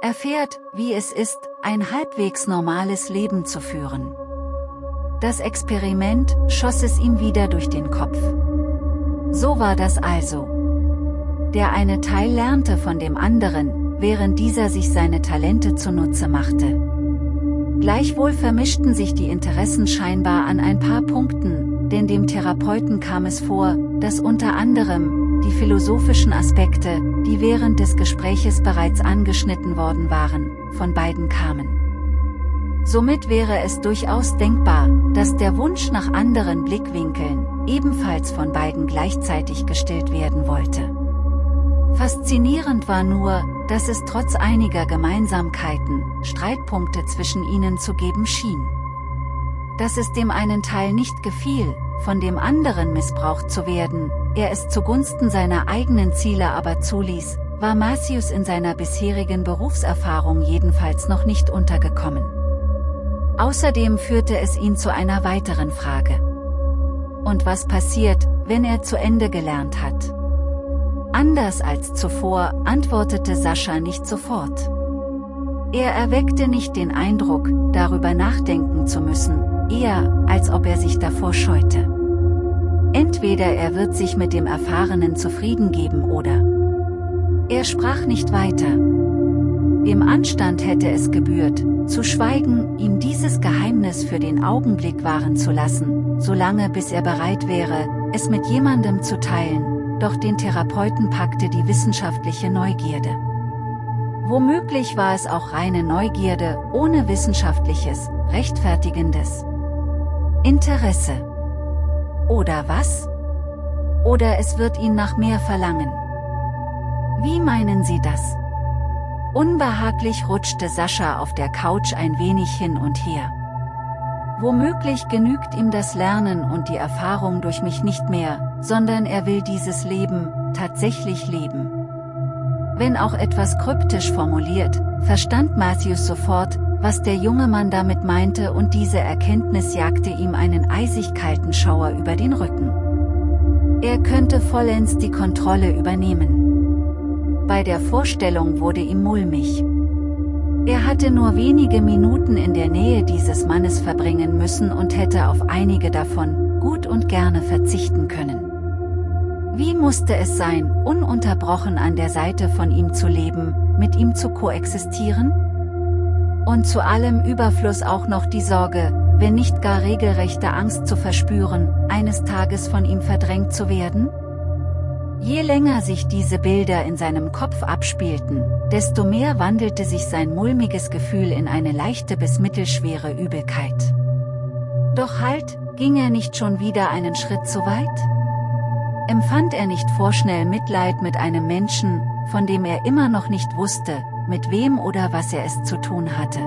Erfährt, wie es ist, ein halbwegs normales Leben zu führen. Das Experiment schoss es ihm wieder durch den Kopf. So war das also. Der eine Teil lernte von dem anderen, während dieser sich seine Talente zunutze machte. Gleichwohl vermischten sich die Interessen scheinbar an ein paar Punkten, denn dem Therapeuten kam es vor, dass unter anderem, die philosophischen Aspekte, die während des Gespräches bereits angeschnitten worden waren, von beiden kamen. Somit wäre es durchaus denkbar, dass der Wunsch nach anderen Blickwinkeln, ebenfalls von beiden gleichzeitig gestillt werden wollte. Faszinierend war nur, dass es trotz einiger Gemeinsamkeiten, Streitpunkte zwischen ihnen zu geben schien. Dass es dem einen Teil nicht gefiel, von dem anderen missbraucht zu werden, er es zugunsten seiner eigenen Ziele aber zuließ, war Marcius in seiner bisherigen Berufserfahrung jedenfalls noch nicht untergekommen. Außerdem führte es ihn zu einer weiteren Frage. Und was passiert, wenn er zu Ende gelernt hat? Anders als zuvor, antwortete Sascha nicht sofort. Er erweckte nicht den Eindruck, darüber nachdenken zu müssen, eher, als ob er sich davor scheute. Entweder er wird sich mit dem Erfahrenen zufrieden geben oder... Er sprach nicht weiter. Dem Anstand hätte es gebührt, zu schweigen, ihm dieses Geheimnis für den Augenblick wahren zu lassen, solange bis er bereit wäre, es mit jemandem zu teilen, doch den Therapeuten packte die wissenschaftliche Neugierde. Womöglich war es auch reine Neugierde, ohne wissenschaftliches, rechtfertigendes Interesse. Oder was? Oder es wird ihn nach mehr verlangen. Wie meinen Sie das? Unbehaglich rutschte Sascha auf der Couch ein wenig hin und her. Womöglich genügt ihm das Lernen und die Erfahrung durch mich nicht mehr, sondern er will dieses Leben, tatsächlich leben. Wenn auch etwas kryptisch formuliert, verstand Matthews sofort, was der junge Mann damit meinte und diese Erkenntnis jagte ihm einen eisig kalten Schauer über den Rücken. Er könnte vollends die Kontrolle übernehmen. Bei der Vorstellung wurde ihm mulmig. Er hatte nur wenige Minuten in der Nähe dieses Mannes verbringen müssen und hätte auf einige davon, gut und gerne verzichten können. Wie musste es sein, ununterbrochen an der Seite von ihm zu leben, mit ihm zu koexistieren? Und zu allem Überfluss auch noch die Sorge, wenn nicht gar regelrechte Angst zu verspüren, eines Tages von ihm verdrängt zu werden? Je länger sich diese Bilder in seinem Kopf abspielten, desto mehr wandelte sich sein mulmiges Gefühl in eine leichte bis mittelschwere Übelkeit. Doch halt, ging er nicht schon wieder einen Schritt zu weit? Empfand er nicht vorschnell Mitleid mit einem Menschen, von dem er immer noch nicht wusste, mit wem oder was er es zu tun hatte?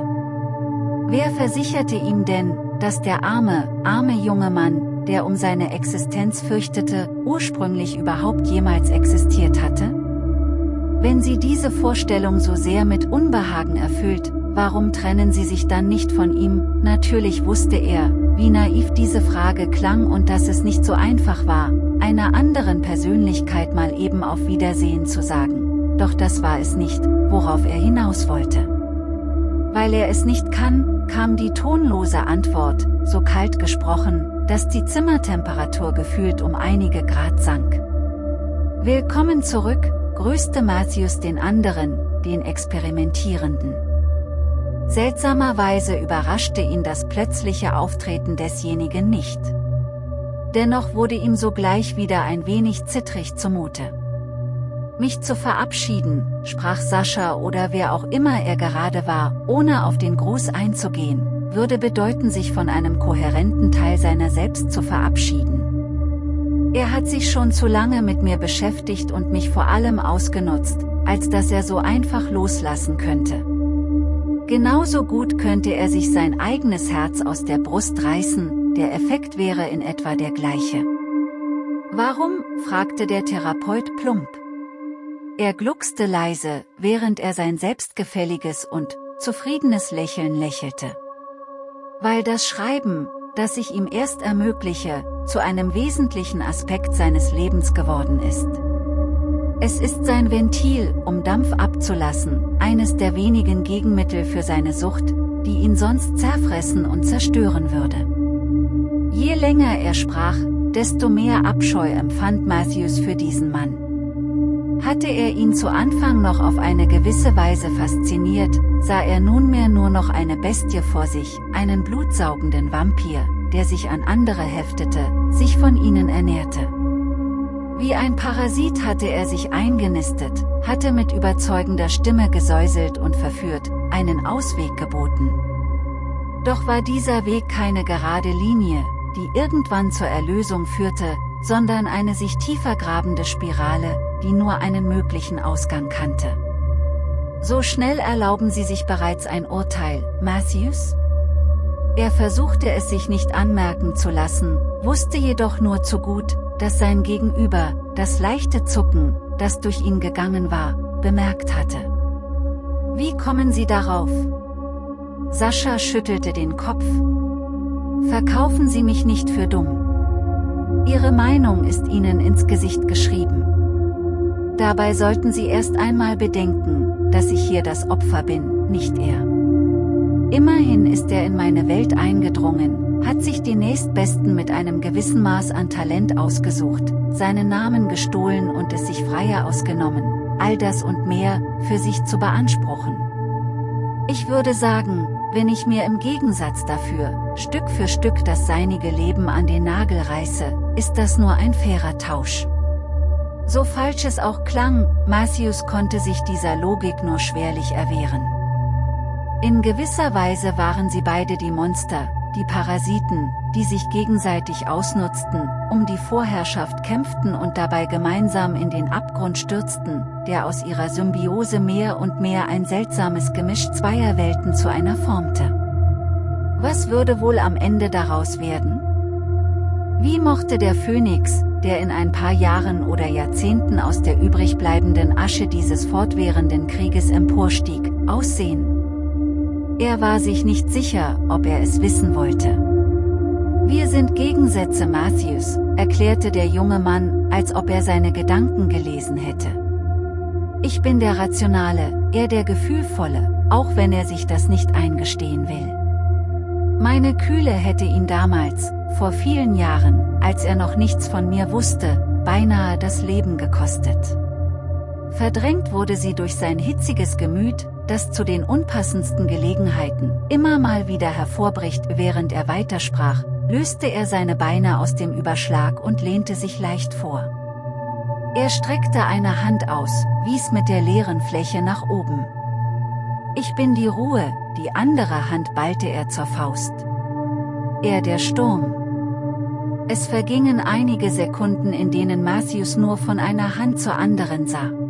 Wer versicherte ihm denn, dass der arme, arme junge Mann, der um seine Existenz fürchtete, ursprünglich überhaupt jemals existiert hatte? Wenn sie diese Vorstellung so sehr mit Unbehagen erfüllt, warum trennen sie sich dann nicht von ihm? Natürlich wusste er, wie naiv diese Frage klang und dass es nicht so einfach war, einer anderen Persönlichkeit mal eben auf Wiedersehen zu sagen. Doch das war es nicht, worauf er hinaus wollte. Weil er es nicht kann, kam die tonlose Antwort, so kalt gesprochen, dass die Zimmertemperatur gefühlt um einige Grad sank. Willkommen zurück, grüßte Matthews den anderen, den Experimentierenden. Seltsamerweise überraschte ihn das plötzliche Auftreten desjenigen nicht. Dennoch wurde ihm sogleich wieder ein wenig zittrig zumute. Mich zu verabschieden, sprach Sascha oder wer auch immer er gerade war, ohne auf den Gruß einzugehen, würde bedeuten sich von einem kohärenten Teil seiner selbst zu verabschieden. Er hat sich schon zu lange mit mir beschäftigt und mich vor allem ausgenutzt, als dass er so einfach loslassen könnte. Genauso gut könnte er sich sein eigenes Herz aus der Brust reißen, der Effekt wäre in etwa der gleiche. Warum? fragte der Therapeut plump. Er gluckste leise, während er sein selbstgefälliges und zufriedenes Lächeln lächelte weil das Schreiben, das ich ihm erst ermögliche, zu einem wesentlichen Aspekt seines Lebens geworden ist. Es ist sein Ventil, um Dampf abzulassen, eines der wenigen Gegenmittel für seine Sucht, die ihn sonst zerfressen und zerstören würde. Je länger er sprach, desto mehr Abscheu empfand Matthews für diesen Mann. Hatte er ihn zu Anfang noch auf eine gewisse Weise fasziniert, sah er nunmehr nur noch eine Bestie vor sich, einen blutsaugenden Vampir, der sich an andere heftete, sich von ihnen ernährte. Wie ein Parasit hatte er sich eingenistet, hatte mit überzeugender Stimme gesäuselt und verführt, einen Ausweg geboten. Doch war dieser Weg keine gerade Linie, die irgendwann zur Erlösung führte, sondern eine sich tiefer grabende Spirale, die nur einen möglichen Ausgang kannte. So schnell erlauben Sie sich bereits ein Urteil, Matthews? Er versuchte es sich nicht anmerken zu lassen, wusste jedoch nur zu gut, dass sein Gegenüber, das leichte Zucken, das durch ihn gegangen war, bemerkt hatte. Wie kommen Sie darauf? Sascha schüttelte den Kopf. Verkaufen Sie mich nicht für dumm. Ihre Meinung ist Ihnen ins Gesicht geschrieben. Dabei sollten Sie erst einmal bedenken, dass ich hier das Opfer bin, nicht er. Immerhin ist er in meine Welt eingedrungen, hat sich den Nächstbesten mit einem gewissen Maß an Talent ausgesucht, seinen Namen gestohlen und es sich freier ausgenommen, all das und mehr, für sich zu beanspruchen. Ich würde sagen, wenn ich mir im Gegensatz dafür, Stück für Stück das seinige Leben an den Nagel reiße, ist das nur ein fairer Tausch. So falsch es auch klang, Matthews konnte sich dieser Logik nur schwerlich erwehren. In gewisser Weise waren sie beide die Monster, die Parasiten, die sich gegenseitig ausnutzten, um die Vorherrschaft kämpften und dabei gemeinsam in den Abgrund stürzten, der aus ihrer Symbiose mehr und mehr ein seltsames Gemisch zweier Welten zu einer formte. Was würde wohl am Ende daraus werden? Wie mochte der Phönix, der in ein paar Jahren oder Jahrzehnten aus der übrigbleibenden Asche dieses fortwährenden Krieges emporstieg, aussehen? Er war sich nicht sicher, ob er es wissen wollte. Wir sind Gegensätze Matthews, erklärte der junge Mann, als ob er seine Gedanken gelesen hätte. Ich bin der Rationale, er der Gefühlvolle, auch wenn er sich das nicht eingestehen will. Meine Kühle hätte ihn damals, vor vielen Jahren, als er noch nichts von mir wusste, beinahe das Leben gekostet. Verdrängt wurde sie durch sein hitziges Gemüt, das zu den unpassendsten Gelegenheiten immer mal wieder hervorbricht, während er weitersprach, löste er seine Beine aus dem Überschlag und lehnte sich leicht vor. Er streckte eine Hand aus, wies mit der leeren Fläche nach oben. Ich bin die Ruhe, die andere Hand ballte er zur Faust. Er der Sturm. Es vergingen einige Sekunden in denen Matthews nur von einer Hand zur anderen sah.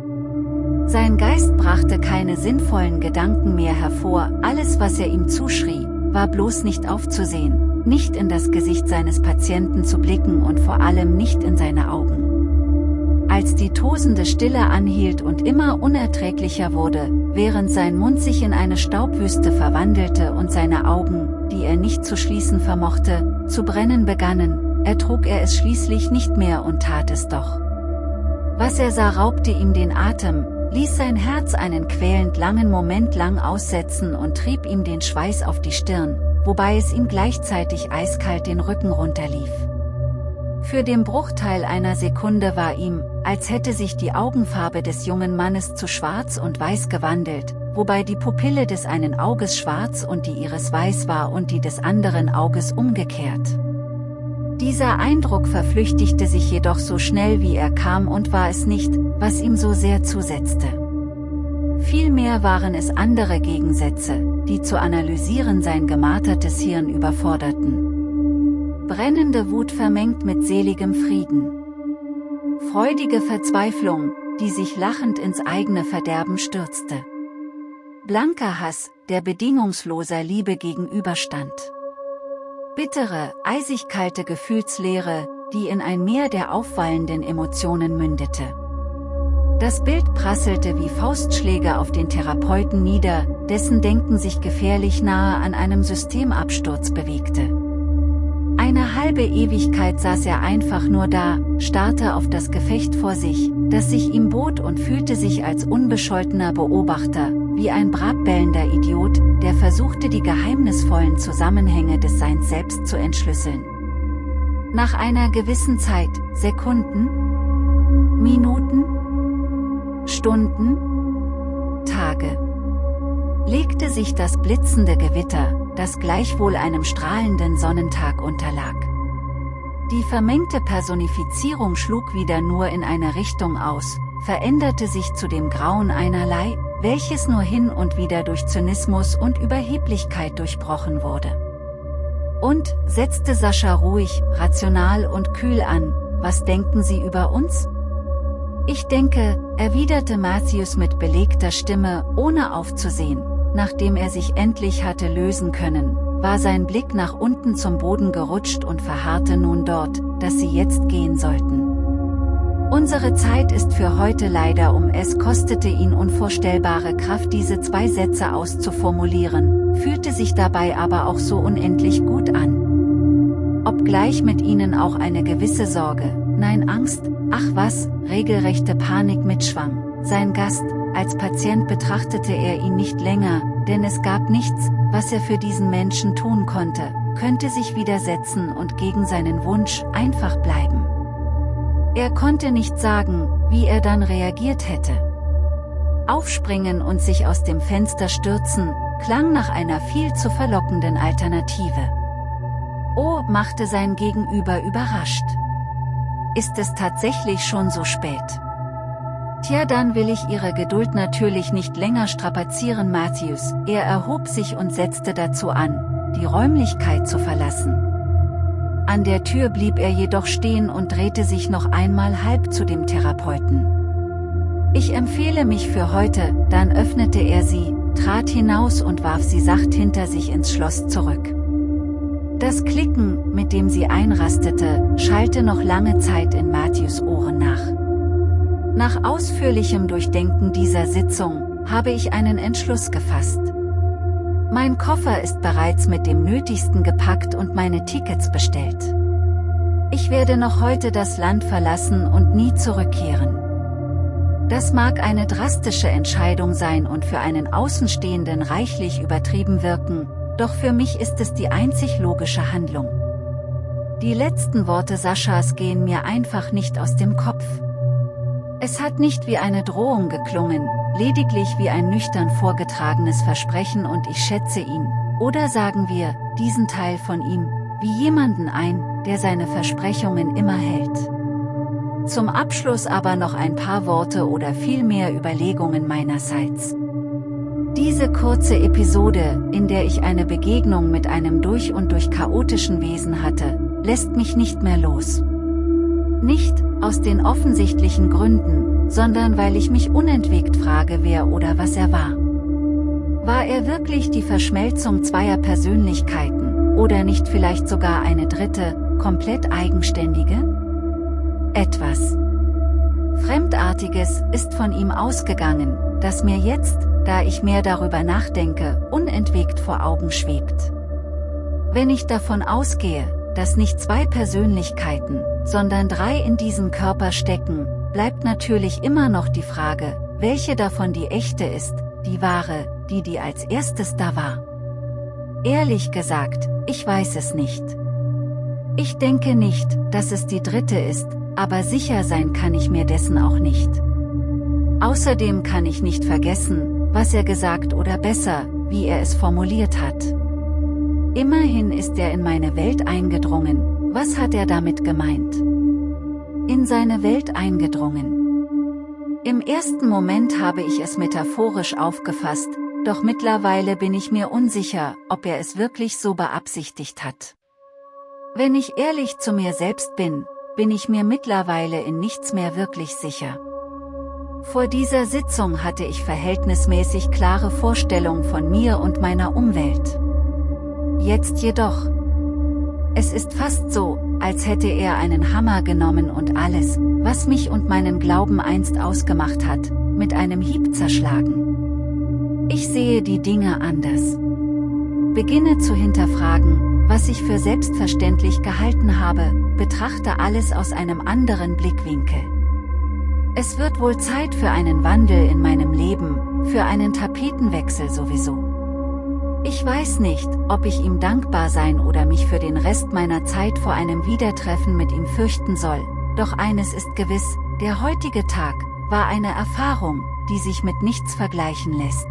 Sein Geist brachte keine sinnvollen Gedanken mehr hervor, alles was er ihm zuschrie, war bloß nicht aufzusehen, nicht in das Gesicht seines Patienten zu blicken und vor allem nicht in seine Augen. Als die tosende Stille anhielt und immer unerträglicher wurde, während sein Mund sich in eine Staubwüste verwandelte und seine Augen, die er nicht zu schließen vermochte, zu brennen begannen, ertrug er es schließlich nicht mehr und tat es doch. Was er sah raubte ihm den Atem, ließ sein Herz einen quälend langen Moment lang aussetzen und trieb ihm den Schweiß auf die Stirn, wobei es ihm gleichzeitig eiskalt den Rücken runterlief. Für den Bruchteil einer Sekunde war ihm, als hätte sich die Augenfarbe des jungen Mannes zu schwarz und weiß gewandelt, wobei die Pupille des einen Auges schwarz und die ihres weiß war und die des anderen Auges umgekehrt. Dieser Eindruck verflüchtigte sich jedoch so schnell wie er kam und war es nicht, was ihm so sehr zusetzte. Vielmehr waren es andere Gegensätze, die zu analysieren sein gemartertes Hirn überforderten. Brennende Wut vermengt mit seligem Frieden. Freudige Verzweiflung, die sich lachend ins eigene Verderben stürzte. Blanker Hass, der bedingungsloser Liebe gegenüberstand. Bittere, eisig kalte Gefühlslehre, die in ein Meer der aufwallenden Emotionen mündete. Das Bild prasselte wie Faustschläge auf den Therapeuten nieder, dessen Denken sich gefährlich nahe an einem Systemabsturz bewegte. Eine halbe Ewigkeit saß er einfach nur da, starrte auf das Gefecht vor sich, das sich ihm bot und fühlte sich als unbescholtener Beobachter, wie ein brabbellender Idiot, der versuchte die geheimnisvollen Zusammenhänge des Seins selbst zu entschlüsseln. Nach einer gewissen Zeit, Sekunden, Minuten, Stunden, Tage, legte sich das blitzende Gewitter, das gleichwohl einem strahlenden Sonnentag unterlag. Die vermengte Personifizierung schlug wieder nur in eine Richtung aus, veränderte sich zu dem Grauen einerlei, welches nur hin und wieder durch Zynismus und Überheblichkeit durchbrochen wurde. Und, setzte Sascha ruhig, rational und kühl an, was denken Sie über uns? Ich denke, erwiderte Matthews mit belegter Stimme, ohne aufzusehen, nachdem er sich endlich hatte lösen können, war sein Blick nach unten zum Boden gerutscht und verharrte nun dort, dass sie jetzt gehen sollten. Unsere Zeit ist für heute leider um es kostete ihn unvorstellbare Kraft diese zwei Sätze auszuformulieren, fühlte sich dabei aber auch so unendlich gut an. Obgleich mit ihnen auch eine gewisse Sorge, nein Angst, ach was, regelrechte Panik mitschwang, sein Gast, als Patient betrachtete er ihn nicht länger, denn es gab nichts, was er für diesen Menschen tun konnte, könnte sich widersetzen und gegen seinen Wunsch einfach bleiben. Er konnte nicht sagen, wie er dann reagiert hätte. Aufspringen und sich aus dem Fenster stürzen, klang nach einer viel zu verlockenden Alternative. Oh, machte sein Gegenüber überrascht. Ist es tatsächlich schon so spät? Tja dann will ich Ihre Geduld natürlich nicht länger strapazieren Matthews, er erhob sich und setzte dazu an, die Räumlichkeit zu verlassen. An der Tür blieb er jedoch stehen und drehte sich noch einmal halb zu dem Therapeuten. Ich empfehle mich für heute, dann öffnete er sie, trat hinaus und warf sie sacht hinter sich ins Schloss zurück. Das Klicken, mit dem sie einrastete, schallte noch lange Zeit in Matthews Ohren nach. Nach ausführlichem Durchdenken dieser Sitzung, habe ich einen Entschluss gefasst. Mein Koffer ist bereits mit dem Nötigsten gepackt und meine Tickets bestellt. Ich werde noch heute das Land verlassen und nie zurückkehren. Das mag eine drastische Entscheidung sein und für einen Außenstehenden reichlich übertrieben wirken, doch für mich ist es die einzig logische Handlung. Die letzten Worte Saschas gehen mir einfach nicht aus dem Kopf. Es hat nicht wie eine Drohung geklungen, lediglich wie ein nüchtern vorgetragenes Versprechen und ich schätze ihn, oder sagen wir, diesen Teil von ihm, wie jemanden ein, der seine Versprechungen immer hält. Zum Abschluss aber noch ein paar Worte oder vielmehr Überlegungen meinerseits. Diese kurze Episode, in der ich eine Begegnung mit einem durch und durch chaotischen Wesen hatte, lässt mich nicht mehr los. Nicht, aus den offensichtlichen Gründen, sondern weil ich mich unentwegt frage wer oder was er war. War er wirklich die Verschmelzung zweier Persönlichkeiten, oder nicht vielleicht sogar eine dritte, komplett eigenständige? Etwas Fremdartiges ist von ihm ausgegangen, das mir jetzt, da ich mehr darüber nachdenke, unentwegt vor Augen schwebt. Wenn ich davon ausgehe, dass nicht zwei Persönlichkeiten, sondern drei in diesem Körper stecken, bleibt natürlich immer noch die Frage, welche davon die echte ist, die wahre, die die als erstes da war. Ehrlich gesagt, ich weiß es nicht. Ich denke nicht, dass es die dritte ist, aber sicher sein kann ich mir dessen auch nicht. Außerdem kann ich nicht vergessen, was er gesagt oder besser, wie er es formuliert hat. Immerhin ist er in meine Welt eingedrungen, was hat er damit gemeint? In seine Welt eingedrungen. Im ersten Moment habe ich es metaphorisch aufgefasst, doch mittlerweile bin ich mir unsicher, ob er es wirklich so beabsichtigt hat. Wenn ich ehrlich zu mir selbst bin, bin ich mir mittlerweile in nichts mehr wirklich sicher. Vor dieser Sitzung hatte ich verhältnismäßig klare Vorstellungen von mir und meiner Umwelt. Jetzt jedoch. Es ist fast so, als hätte er einen Hammer genommen und alles, was mich und meinen Glauben einst ausgemacht hat, mit einem Hieb zerschlagen. Ich sehe die Dinge anders. Beginne zu hinterfragen, was ich für selbstverständlich gehalten habe, betrachte alles aus einem anderen Blickwinkel. Es wird wohl Zeit für einen Wandel in meinem Leben, für einen Tapetenwechsel sowieso. Ich weiß nicht, ob ich ihm dankbar sein oder mich für den Rest meiner Zeit vor einem Wiedertreffen mit ihm fürchten soll, doch eines ist gewiss, der heutige Tag, war eine Erfahrung, die sich mit nichts vergleichen lässt.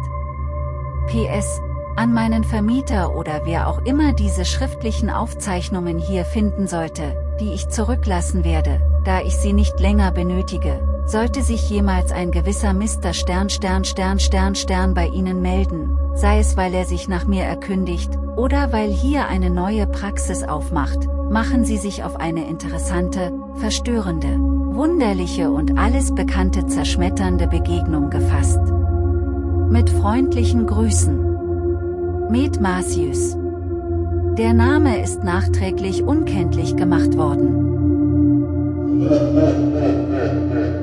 PS, an meinen Vermieter oder wer auch immer diese schriftlichen Aufzeichnungen hier finden sollte, die ich zurücklassen werde, da ich sie nicht länger benötige, sollte sich jemals ein gewisser Mr. Stern Stern Stern Stern Stern bei Ihnen melden, sei es weil er sich nach mir erkündigt, oder weil hier eine neue Praxis aufmacht, machen Sie sich auf eine interessante, verstörende, wunderliche und alles bekannte zerschmetternde Begegnung gefasst. Mit freundlichen Grüßen. Med Matthews. Der Name ist nachträglich unkenntlich gemacht worden.